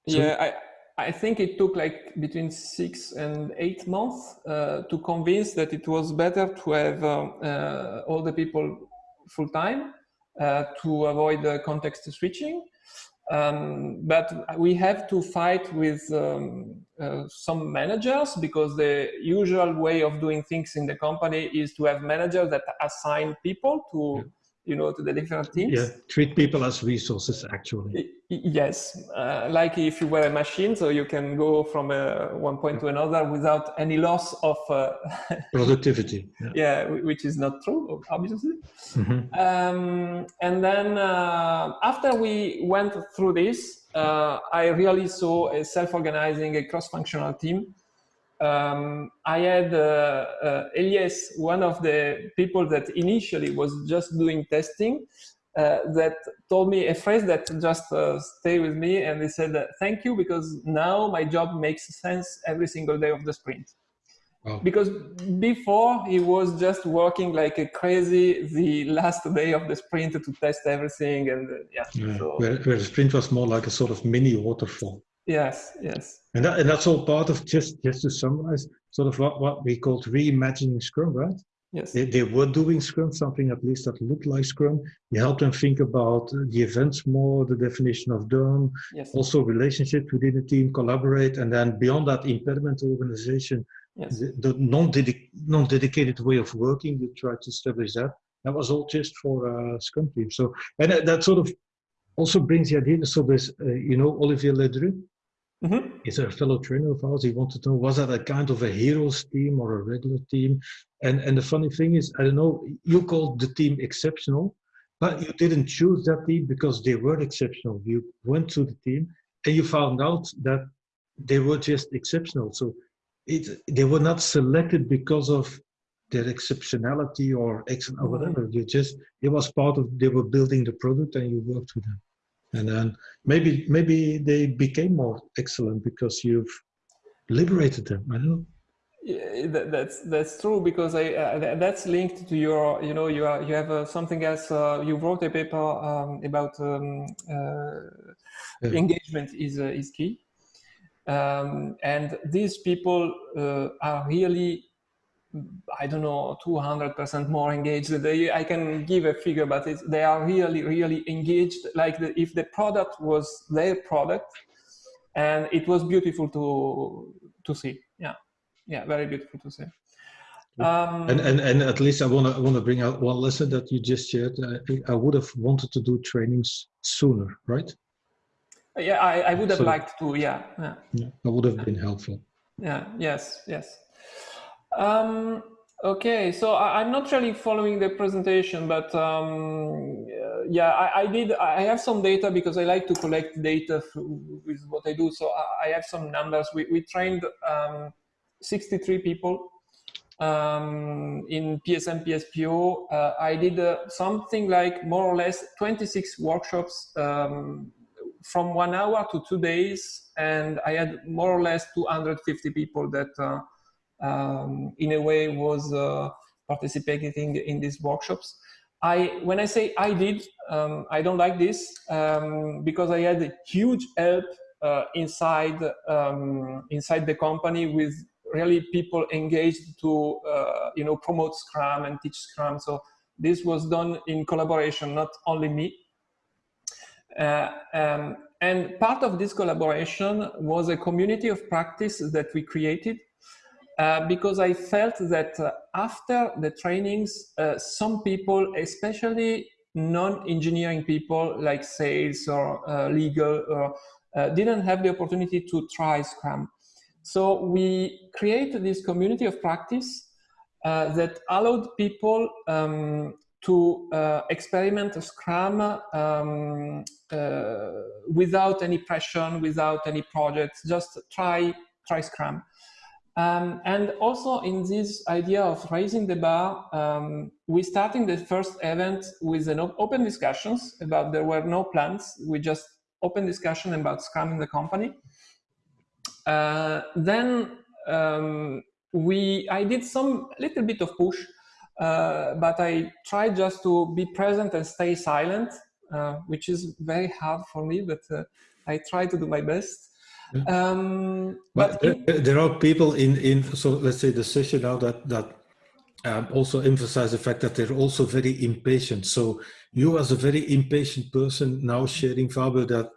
So yeah, I, I think it took like between six and eight months uh, to convince that it was better to have um, uh, all the people full time uh, to avoid the context switching. Um, but we have to fight with um, uh, some managers because the usual way of doing things in the company is to have managers that assign people to you know, to the different teams. Yeah, treat people as resources, actually. Yes, uh, like if you were a machine, so you can go from uh, one point to another without any loss of uh, <laughs> productivity. Yeah. yeah. which is not true, obviously. Mm -hmm. um, and then uh, after we went through this, uh, I really saw a self-organizing, a cross-functional team um, I had uh, uh, Elias, one of the people that initially was just doing testing, uh, that told me a phrase that just uh, stayed with me and he said, thank you because now my job makes sense every single day of the sprint. Wow. Because before he was just working like a crazy the last day of the sprint to test everything and uh, yeah. yeah. So. Where, where the sprint was more like a sort of mini waterfall. Yes, yes. And, that, and that's all part of just just to summarize, sort of what, what we called reimagining Scrum, right? Yes. They, they were doing Scrum, something at least that looked like Scrum. You help them think about the events more, the definition of done, yes. also relationships within the team, collaborate, and then beyond that impediment organization, yes. the, the non-dedicated non way of working, you try to establish that. That was all just for uh, Scrum team. So, and that, that sort of also brings the idea, so there's, uh, you know, Olivier Ledru, Mm -hmm. Is a fellow trainer of ours. He wanted to know was that a kind of a heroes team or a regular team? And and the funny thing is, I don't know. You called the team exceptional, but you didn't choose that team because they were exceptional. You went to the team and you found out that they were just exceptional. So it they were not selected because of their exceptionality or ex or mm-hmm. whatever. You just it was part of they were building the product and you worked with them and then maybe maybe they became more excellent because you've liberated them i don't know Yeah, that, that's that's true because I uh, that's linked to your you know you are you have uh, something else uh, you wrote a paper um, about um, uh, yeah. engagement is uh, is key um, and these people uh, are really I don't know 200% more engaged they, I can give a figure but they are really really engaged like the, if the product was their product and it was beautiful to to see yeah yeah, very beautiful to see. Um, and, and and at least I want to I want to bring out one lesson that you just shared. I, I would have wanted to do trainings sooner, right? Yeah, I, I would have so, liked to. Yeah, yeah, yeah. That would have been helpful. Yeah. Yes. Yes. Um, okay, so I, am not really following the presentation, but um, yeah, I, I, did. I have some data because I like to collect data with what I do. So I, I have some numbers. We we trained. Um, 63 people um, in PSM PSPO. Uh, I did uh, something like more or less 26 workshops um, from one hour to two days, and I had more or less 250 people that, uh, um, in a way, was uh, participating in these workshops. I, when I say I did, um, I don't like this um, because I had huge help uh, inside um, inside the company with really people engaged to uh, you know promote Scrum and teach Scrum. So this was done in collaboration, not only me. Uh, um, and part of this collaboration was a community of practice that we created uh, because I felt that uh, after the trainings, uh, some people, especially non-engineering people like sales or uh, legal, or, didn't have the opportunity to try Scrum. So we created this community of practice uh, that allowed people um, to uh, experiment Scrum um, uh, without any pressure, without any projects, just try, try Scrum. Um, and also in this idea of raising the bar, um, we started the first event with an open discussions about there were no plans. We just open discussion about Scrum in the company. Uh, then um, we, I did some little bit of push, uh, but I tried just to be present and stay silent, uh, which is very hard for me, but uh, I try to do my best. Um, but, but there, there, are people in, in, so let's say the session now that, that um, also emphasize the fact that they're also very impatient. So you as a very impatient person now sharing Fabio that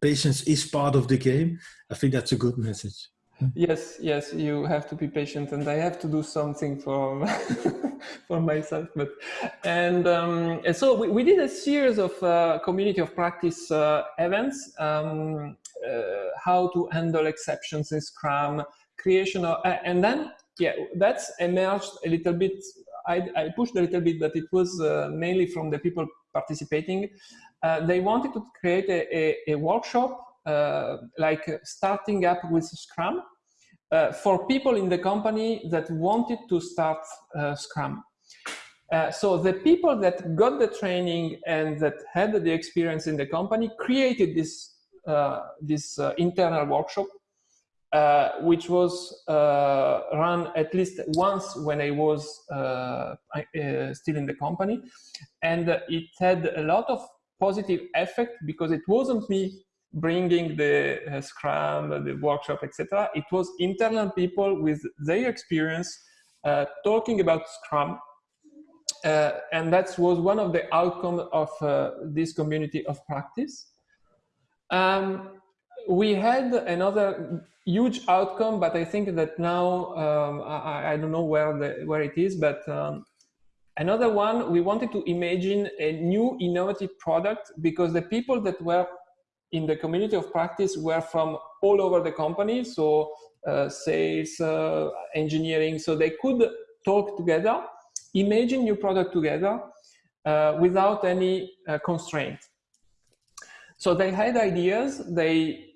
patience is part of the game. I think that's a good message. Yes, yes, you have to be patient, and I have to do something for <laughs> for myself. But and, um, and so we, we did a series of uh, community of practice uh, events, um, how to handle exceptions in Scrum, creation of, and then yeah, that's emerged a little bit. I, I pushed a little bit, but it was uh, mainly from the people participating uh, they wanted to create a, a, a workshop uh, like starting up with Scrum uh, for people in the company that wanted to start uh, Scrum. Uh, so the people that got the training and that had the experience in the company created this, this internal workshop uh, which was uh, run at least once when I was uh, still in the company. And it had a lot of positive effect because it wasn't me bringing the uh, Scrum, the workshop, etc. It was internal people with their experience uh, talking about Scrum. Uh, and that was one of the outcomes of uh, this community of practice. Um, we had another huge outcome, but I think that now, um, I, I, don't know where, the, where it is, but um, Another one, we wanted to imagine a new innovative product because the people that were in the community of practice were from all over the company, so uh, sales, uh, engineering, so they could talk together, imagine new product together uh, without any uh, constraint. So they had ideas, they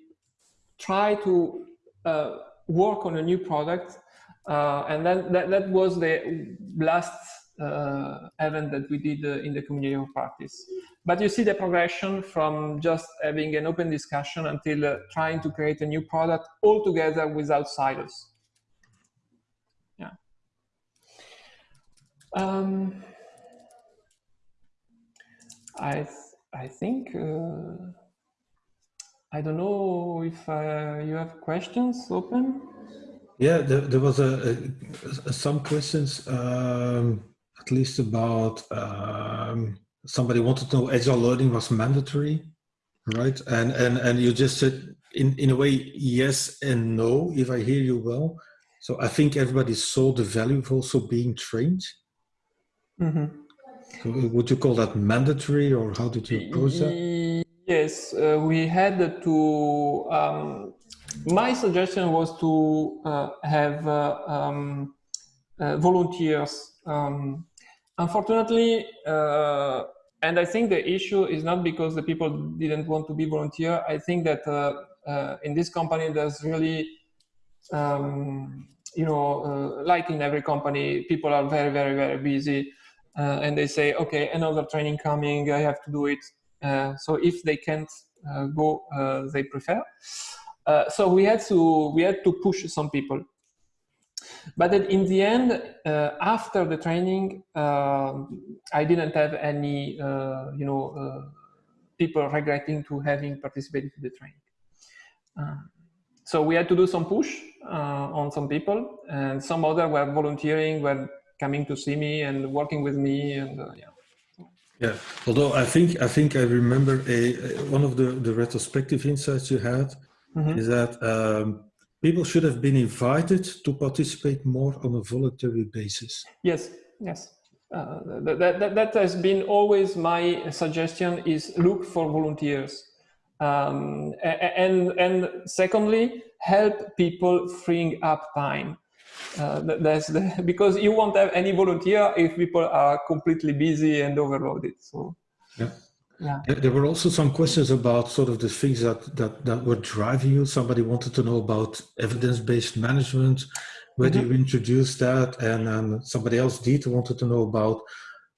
try to uh, work on a new product, uh, and then that, that was the last uh, event that we did uh, in the community of practice. But you see the progression from just having an open discussion until uh, trying to create a new product all together without silos. Um, I I think uh, I don't know if uh, you have questions open. Yeah, there, there was a, a, some questions, um, at least about um, somebody wanted to know agile learning was mandatory, right? And and and you just said in in a way yes and no, if I hear you well. So I think everybody saw the value of also being trained. Mm -hmm. So would you call that mandatory, or how did you approach that? Yes, uh, we had to. Um, my suggestion was to uh, have uh, um, uh, volunteers. Um, unfortunately, uh, and I think the issue is not because the people didn't want to be volunteer. I think that uh, in this company, there's really, um, you know, like in every company, people are very, very, very busy. Uh, and they say, okay, another training coming, I have to do it uh, so if they can't uh, go, uh, they prefer. Uh, so we had to we had to push some people. But in the end, uh, after the training, I didn't have any, you know, people regretting to having participated in the training. so we had to do some push on some people, and some other were volunteering, were coming to see me and working with me, and yeah. Yeah, although I think I think I remember a, a one of the the retrospective insights you had mm -hmm. is that um, people should have been invited to participate more on a voluntary basis. Yes, yes. Uh, that, that, that has been always my suggestion is look for volunteers. Um, and, and secondly, help people freeing up time. Uh, that's the, <laughs> because you won't have any volunteer if people are completely busy and overloaded. So, yeah. Yeah. There were also some questions about sort of the things that, that, that were driving you. Somebody wanted to know about evidence-based management, where mm -hmm. you introduced that? And um, somebody else, did wanted to know about,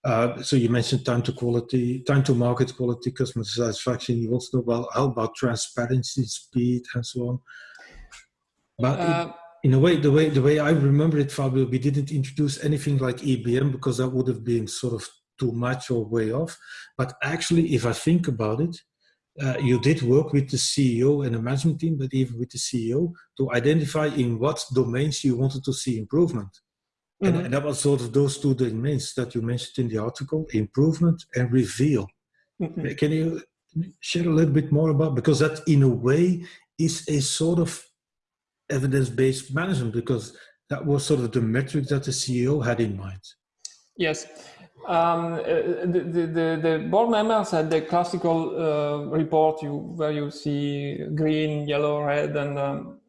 uh, so you mentioned time to quality, time to market quality, customer satisfaction. You also know about how about transparency, speed, and so on. But uh, in a way, the way the way I remember it, Fabio, we didn't introduce anything like EBM because that would have been sort of too much or way off. But actually, if I think about it, uh, you did work with the CEO and the management team, but even with the CEO to identify in what domains you wanted to see improvement. Mm -hmm. and, mm-hmm. and, that was sort of those two domains that you mentioned in the article, improvement and reveal. Mm -hmm. Can you share a little bit more about, because that in a way is a sort of evidence-based management because that was sort of the metric that the CEO had in mind. Yes. Um, uh, the, the, the, board members had the classical uh, report you, where you see green, yellow, red, and um,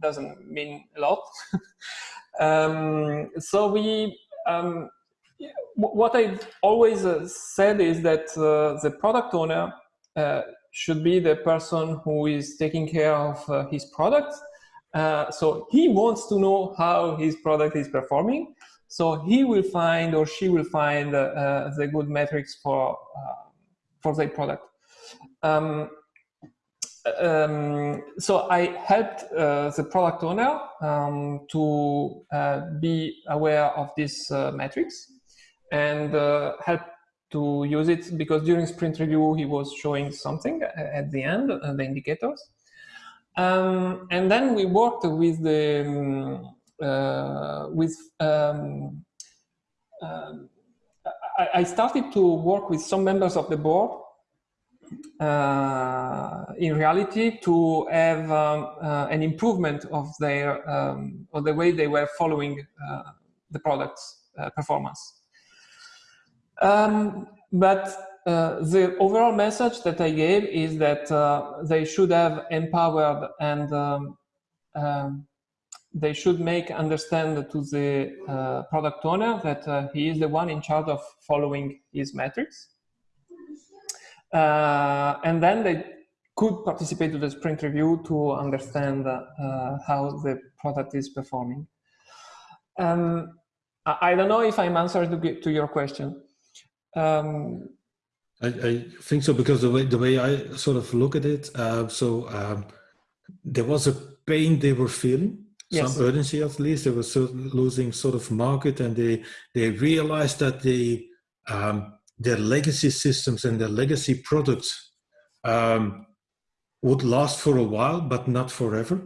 doesn't mean a lot. <laughs> um, so we, um, what I always uh, said is that uh, the product owner uh, should be the person who is taking care of uh, his product uh, so he wants to know how his product is performing. So he will find or she will find uh, the good metrics for uh, for their product. Um, um, so I helped uh, the product owner um, to uh, be aware of these metrics and help to use it because during sprint review he was showing something at the end, the indicators. Um, and then we worked with the um, uh, with um, uh, I, I, started to work with some members of the board uh, in reality to have um, uh, an improvement of their um, of the way they were following uh, the product's uh, performance. Um, but uh, the overall message that I gave is that uh, they should have empowered and um, um, they should make understand to the uh, product owner that uh, he is the one in charge of following his metrics. Uh, and then they could participate to the sprint review to understand how the product is performing. Um, I don't know if I'm answering to, to your question. Um, I, I, think so because the way the way I sort of look at it, uh, so um, there was a pain they were feeling. yes. some urgency at least. They were losing sort of market, and they they realized that the um, their legacy systems and their legacy products um, would last for a while, but not forever.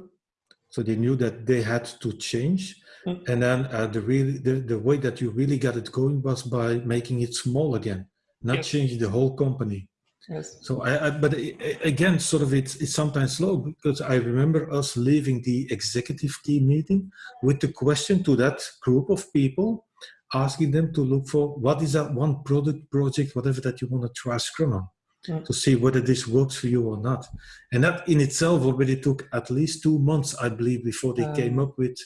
So they knew that they had to change. Mm. And then uh, the, really, the, the way that you really got it going was by making it small again, not yes. changing the whole company. Yes. So I, I, but again, sort of it's, it's sometimes slow because I remember us leaving the executive team meeting with the question to that group of people, asking them to look for what is that one product project, whatever that you want to try Scrum on mm. to see whether this works for you or not. And that in itself already took at least two months, I believe, before they um, came up with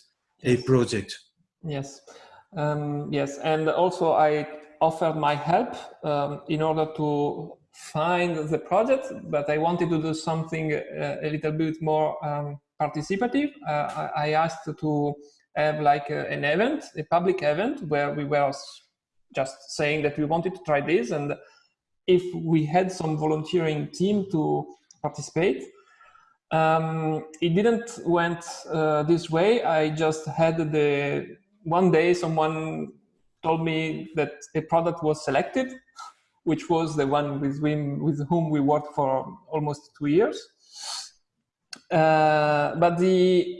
a project. Yes. Um, yes. And also I offered my help um, in order to find the project, but I wanted to do something uh, a little bit more um, participative. Uh, I asked to have like a, an event, a public event, where we were just saying that we wanted to try this, and if we had some volunteering team to participate. Um, it didn't went uh, this way. I just had the one day someone told me that a product was selected which was the one with whom, with whom we worked for almost two years. Uh, but the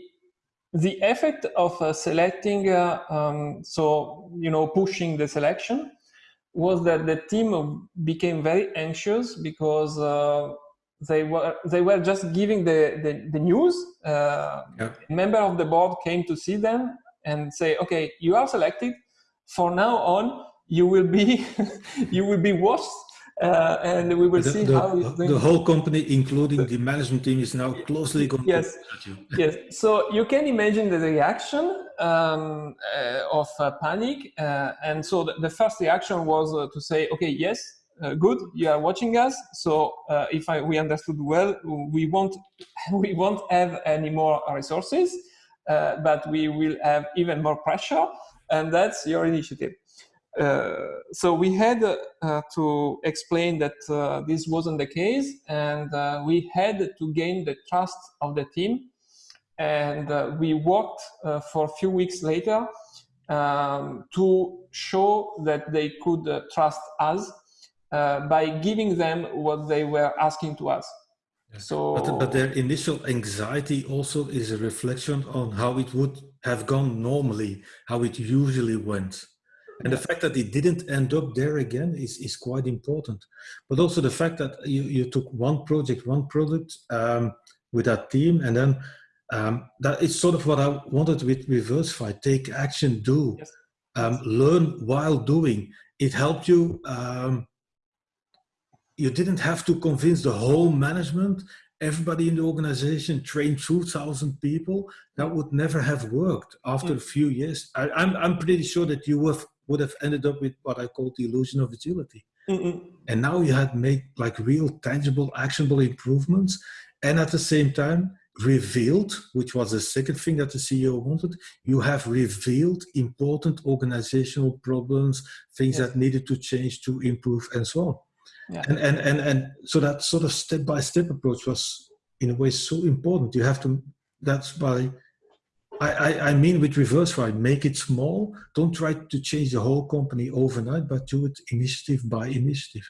the effect of uh, selecting, uh, um, so you know, pushing the selection, was that the team became very anxious because uh, they were they were just giving the the, the news. Uh, yeah. A member of the board came to see them and say, "Okay, you are selected. For now on, you will be <laughs> you will be watched uh, and we will the, see the, how the whole company including the management team is now closely yes. <laughs> yes. So you can imagine the reaction um, uh, of uh, panic uh, and so the, the, first reaction was uh, to say okay yes uh, good you are watching us. So if I, we understood well we won't <laughs> we won't have any more resources but we will have even more pressure and that's your initiative uh, so we had uh, to explain that uh, this wasn't the case and we had to gain the trust of the team and we worked for a few weeks later um, to show that they could trust us uh, by giving them what they were asking to us. So, but, but, their initial anxiety also is a reflection on how it would have gone normally, how it usually went. And the fact that it didn't end up there again is, is quite important. But also the fact that you, you took one project, one product um, with that team, and then um, that is sort of what I wanted with Reversify, take action, do, yes. um, learn while doing. It helped you, um, you didn't have to convince the whole management, everybody in the organization, trained 2,000 people. That would never have worked after mm. a few years. I, I'm, I'm pretty sure that you have would have ended up with what I call the illusion of agility. Mm And now you had made like real, tangible, actionable improvements, and at the same time revealed, which was the second thing that the CEO wanted, you have revealed important organizational problems, things yes. that needed to change to improve, and so on. Yeah. And, and and and so that sort of step by step approach was in a way so important. You have to. That's why I, I, mean with reverse right make it small. Don't try to change the whole company overnight, but do it initiative by initiative.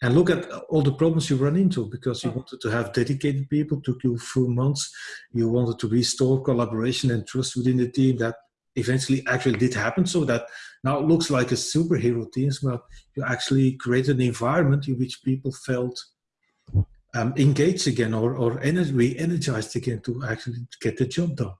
And look at all the problems you run into because you mm. wanted to have dedicated people, took you few months. You wanted to restore collaboration and trust within the team that eventually actually did happen so that now it looks like a superhero team, but you actually created an environment in which people felt um, engaged again or, or re-energized again to actually get the job done.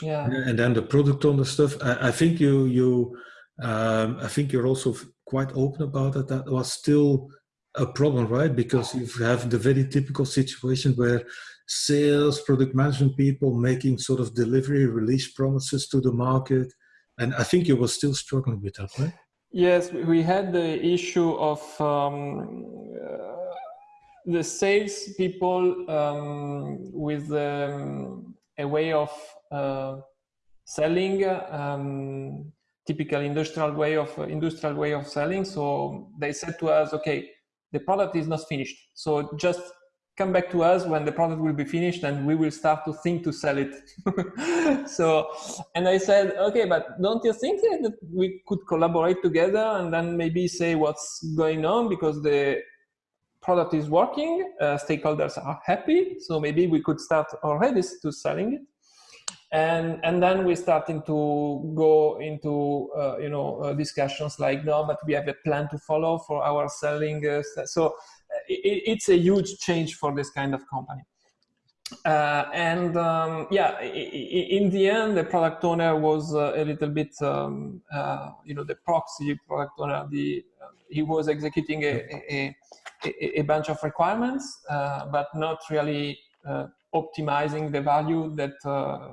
Yeah. And then the product owner stuff i, I think you you um, i think you're also quite open about it. That was still a problem right? Because you have the very typical situation where sales product management people making sort of delivery release promises to the market and i think you were still struggling with that right yes we had the issue of um, uh, the sales people um, with um, a way of uh, selling um, typical industrial way of uh, industrial way of selling. So they said to us, okay, the product is not finished. So just come back to us when the product will be finished and we will start to think to sell it. <laughs> so, and I said, okay, but don't you think that we could collaborate together and then maybe say what's going on because the product is working, uh, stakeholders are happy, so maybe we could start already to selling it. And, and then we're starting to go into uh, you know uh, discussions like no but we have a plan to follow for our selling uh, so it, it's a huge change for this kind of company. Uh, and um, yeah, in the end, the product owner was uh, a little bit, um, uh, you know, the proxy product owner. The he was executing a, a, a, bunch of requirements, uh, but not really uh, optimizing the value that uh,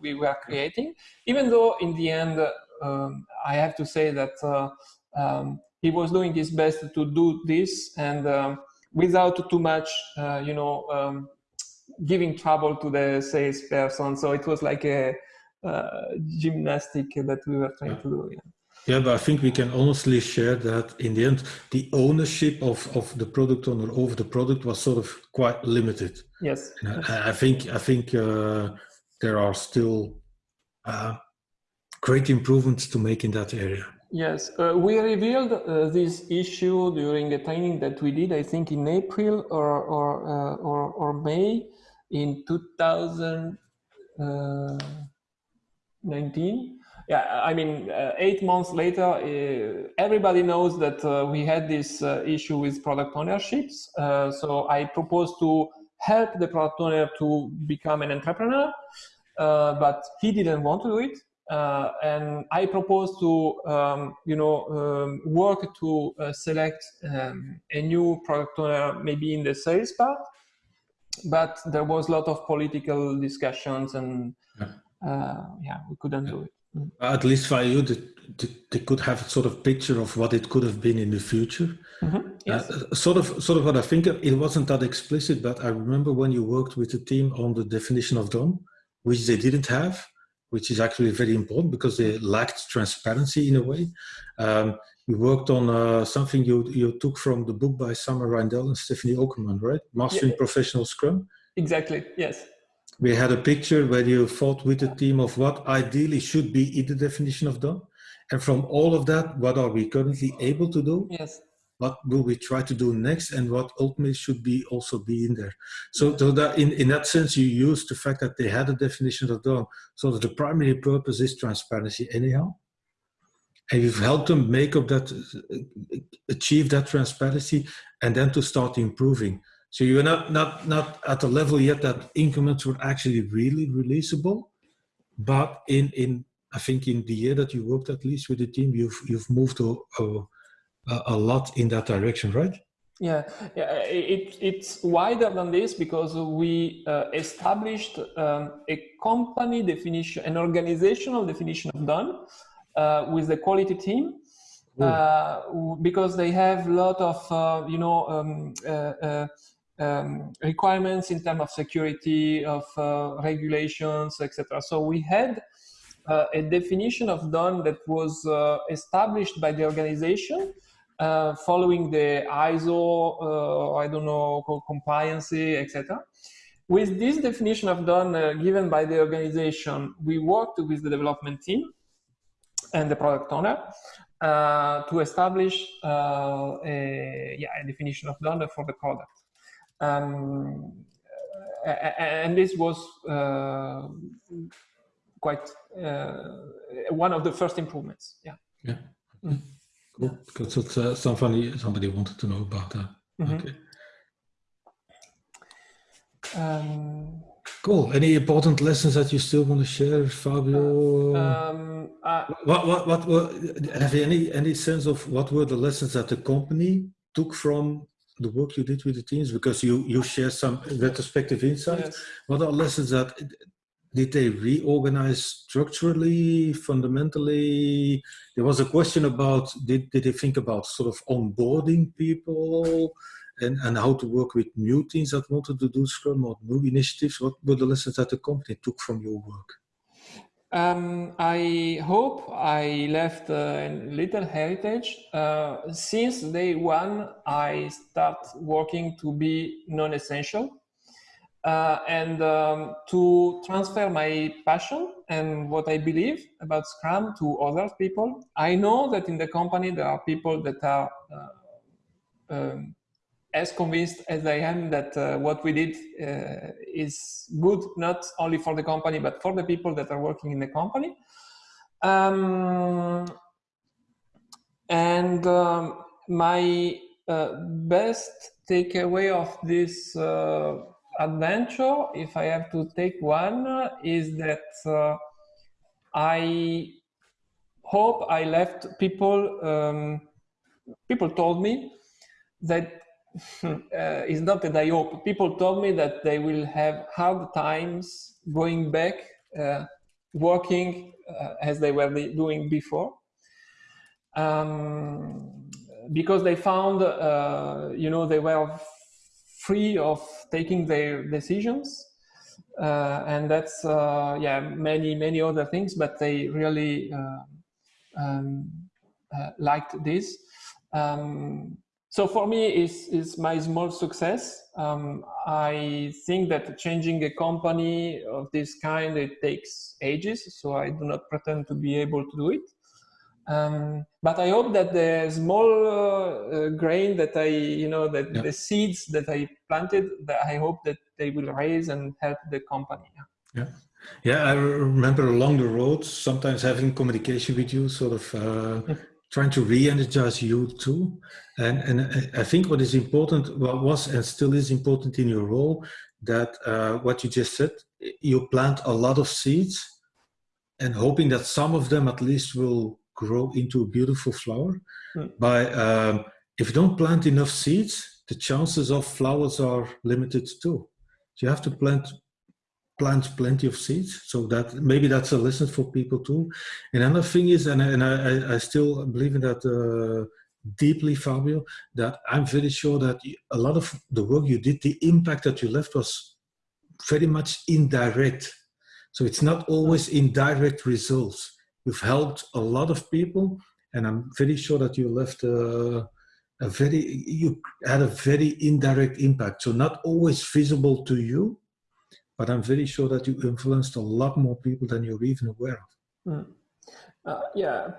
we were creating. Even though in the end, um, I have to say that um, he was doing his best to do this and um, without too much, uh, you know, um, giving trouble to the salesperson. So it was like a uh, gymnastic that we were trying to do. Yeah. Yeah, but I think we can honestly share that in the end, the ownership of, of the product owner over the product was sort of quite limited. Yes. I, I, think I think uh, there are still uh, great improvements to make in that area. Yes, uh, we revealed uh, this issue during a training that we did, I think in April or, or, uh, or, or, May in 2019. Uh, yeah, I mean, uh, eight months later, uh, everybody knows that we had this issue with product ownerships. so I proposed to help the product owner to become an entrepreneur, but he didn't want to do it uh, and I propose to, um, you know, um, work to uh, select um, a new product owner, maybe in the sales part. But there was a lot of political discussions, and yeah, uh, yeah we couldn't yeah. do it. Mm. At least for you, they, they, could have a sort of picture of what it could have been in the future. Mm -hmm. yes. Uh, sort of, sort of what I think it wasn't that explicit, but I remember when you worked with the team on the definition of done, which they didn't have which is actually very important because they lacked transparency in a way. Um, you worked on uh, something you, you took from the book by Summer Reindl and Stephanie Ockerman, right? Mastering yeah. Professional Scrum. Exactly, yes. We had a picture where you fought with the team of what ideally should be in the definition of done. And from all of that, what are we currently able to do? Yes what will we try to do next and what ultimately should be also be in there. So, so that in, in that sense you use the fact that they had a definition of done. So that the primary purpose is transparency anyhow. And you've helped them make up that achieve that transparency and then to start improving. So you're not not not at the level yet that increments were actually really releasable but in in i think in the year that you worked at least with the team you've you've moved to a, a, a lot in that direction, right? Yeah, yeah it, it's wider than this because we uh, established um, a company definition, an organizational definition of done uh, with the quality team. Uh, because they have a lot of, uh, you know, um, uh, uh, um, requirements in terms of security, of regulations, etc. So we had a definition of done that was established by the organization uh, following the ISO, uh, I don't know, compliance, etc. With this definition of done uh, given by the organization, we worked with the development team and the product owner uh, to establish uh, a, yeah, a definition of done for the product. Um, and this was uh, quite one of the first improvements. Yeah. Yeah. Mm. Cool. Because uh, somebody somebody wanted to know about that. Mm -hmm. Okay. Um, cool. Any important lessons that you still want to share, Fabio? Um, uh, what, what, what, what, have you any, any sense of what were the lessons that the company took from the work you did with the teams? Because you, you share some retrospective insights. Yes. What are lessons that did they reorganize structurally, fundamentally? There was a question about, did, did they think about sort of onboarding people and, and how to work with new teams that wanted to do Scrum or new initiatives? What were the lessons that the company took from your work? Um, I hope I left a little heritage. Uh, since day one, I start working to be non-essential uh, and um, to transfer my passion and what I believe about Scrum to other people. I know that in the company there are people that are uh, um, as convinced as I am that uh, what we did uh, is good, not only for the company, but for the people that are working in the company. Um, and um, my uh, best takeaway of this uh, adventure, if I have to take one, is that uh, I hope I left people, um, people told me that <laughs> uh, it's not that I hope. People told me that they will have hard times going back, uh, working uh, as they were doing before. Um, because they found, uh, you know, they were free of taking their decisions. Uh, and that's, uh, yeah, many, many other things, but they really um, liked this. Um, so for me, it's, it's my small success. Um, I think that changing a company of this kind, it takes ages. So I do not pretend to be able to do it. Um, but I hope that the small uh, grain that I, you know, that yeah. the seeds that I planted, that I hope that they will raise and help the company. Yeah. Yeah, I remember along the road, sometimes having communication with you, sort of uh, trying to re-energize you too. And, and I think what is important, what was and still is important in your role, that uh, what you just said, you plant a lot of seeds and hoping that some of them at least will grow into a beautiful flower. Mm. By um, if you don't plant enough seeds, the chances of flowers are limited too. So you have to plant plant plenty of seeds so that maybe that's a lesson for people too and another thing is and, and I, I still believe in that uh, deeply fabio that i'm very sure that a lot of the work you did the impact that you left was very much indirect so it's not always indirect results you've helped a lot of people and i'm very sure that you left a, a very you had a very indirect impact so not always visible to you but I'm very sure that you influenced a lot more people than you're even aware of. Mm. Uh, yeah,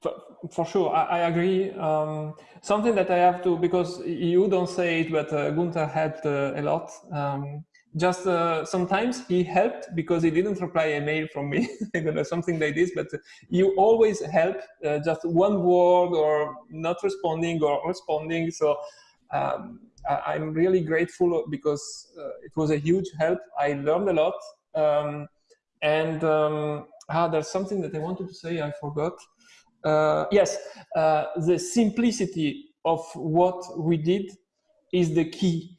for, for, sure, I, I agree. Um, something that I have to, because you don't say it, but uh, Gunther helped uh, a lot. Um, just uh, sometimes he helped because he didn't reply a mail from me, <laughs> I something like this, but you always help uh, just one word or not responding or responding. So um, I'm really grateful because uh, it was a huge help. I learned a lot. Um, and um, ah, there's something that I wanted to say, I forgot. Uh, yes, uh, the simplicity of what we did is the key.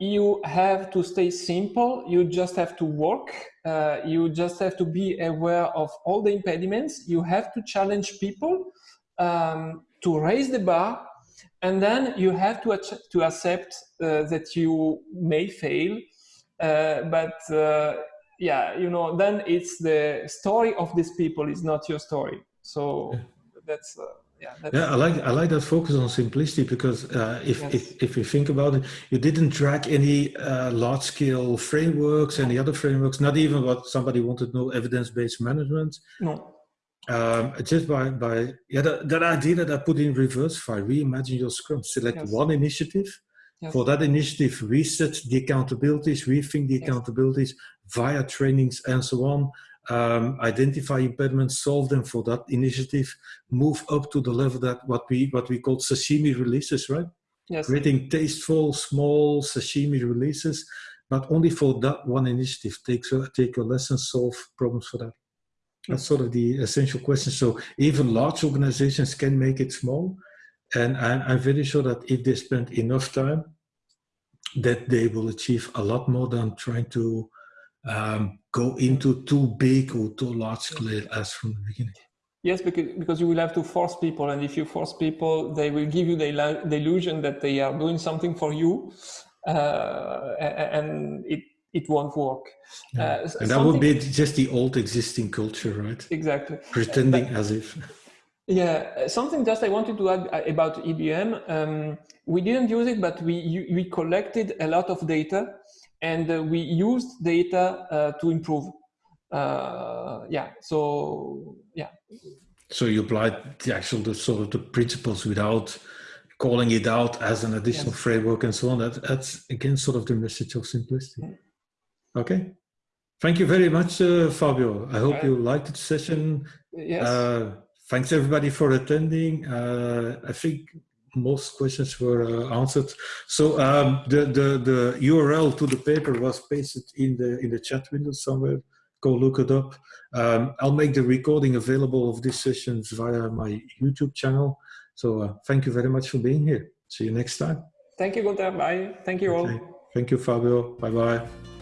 You have to stay simple, you just have to work, uh, you just have to be aware of all the impediments, you have to challenge people um, to raise the bar and then you have to, to accept uh, that you may fail uh, but uh, yeah you know then it's the story of these people is not your story. So that's uh, yeah, yeah, I like I like that focus on simplicity because uh, if, yes. if if you think about it, you didn't drag any uh, large scale frameworks, any other frameworks, not even what somebody wanted to know evidence based management. No um, just by by yeah that, that idea that I put in reverse file, reimagine your scrum, select yes. one initiative. Yes. For that initiative, reset the accountabilities, rethink the accountabilities via trainings and so on. Um, identify impediments, solve them for that initiative, move up to the level that what we what we call sashimi releases, right? Yes. Creating tasteful, small sashimi releases, but only for that one initiative. Take take a lesson, solve problems for that. That's sort of the essential question. So even large organizations can make it small. And I'm, I'm very sure that if they spend enough time, that they will achieve a lot more than trying to um, go into too big or too large scale as from the beginning. Yes, because, because you will have to force people. And if you force people, they will give you the, the illusion that they are doing something for you. Uh, and it it won't work. Yeah. Uh, and that would be just the old existing culture, right? Exactly. Pretending but, as if. Yeah, something just I wanted to add uh, about EBM. Um, we didn't use it, but we we collected a lot of data, and uh, we used data uh, to improve. Uh, yeah, so yeah. So you applied the actual the sort of the principles without calling it out as an additional yes. framework and so on. That, that's again sort of the message of simplicity. Mm. Okay. Thank you very much, uh, Fabio. I hope you liked the session. Yes. Uh, thanks everybody for attending. Uh, I think most questions were uh, answered. So um, the, the, the URL to the paper was pasted in the, in the chat window somewhere. Go look it up. Um, I'll make the recording available of these sessions via my YouTube channel. So uh, thank you very much for being here. See you next time. Thank you, Gunther. Bye. Thank you okay. all. Thank you, Fabio. Bye-bye.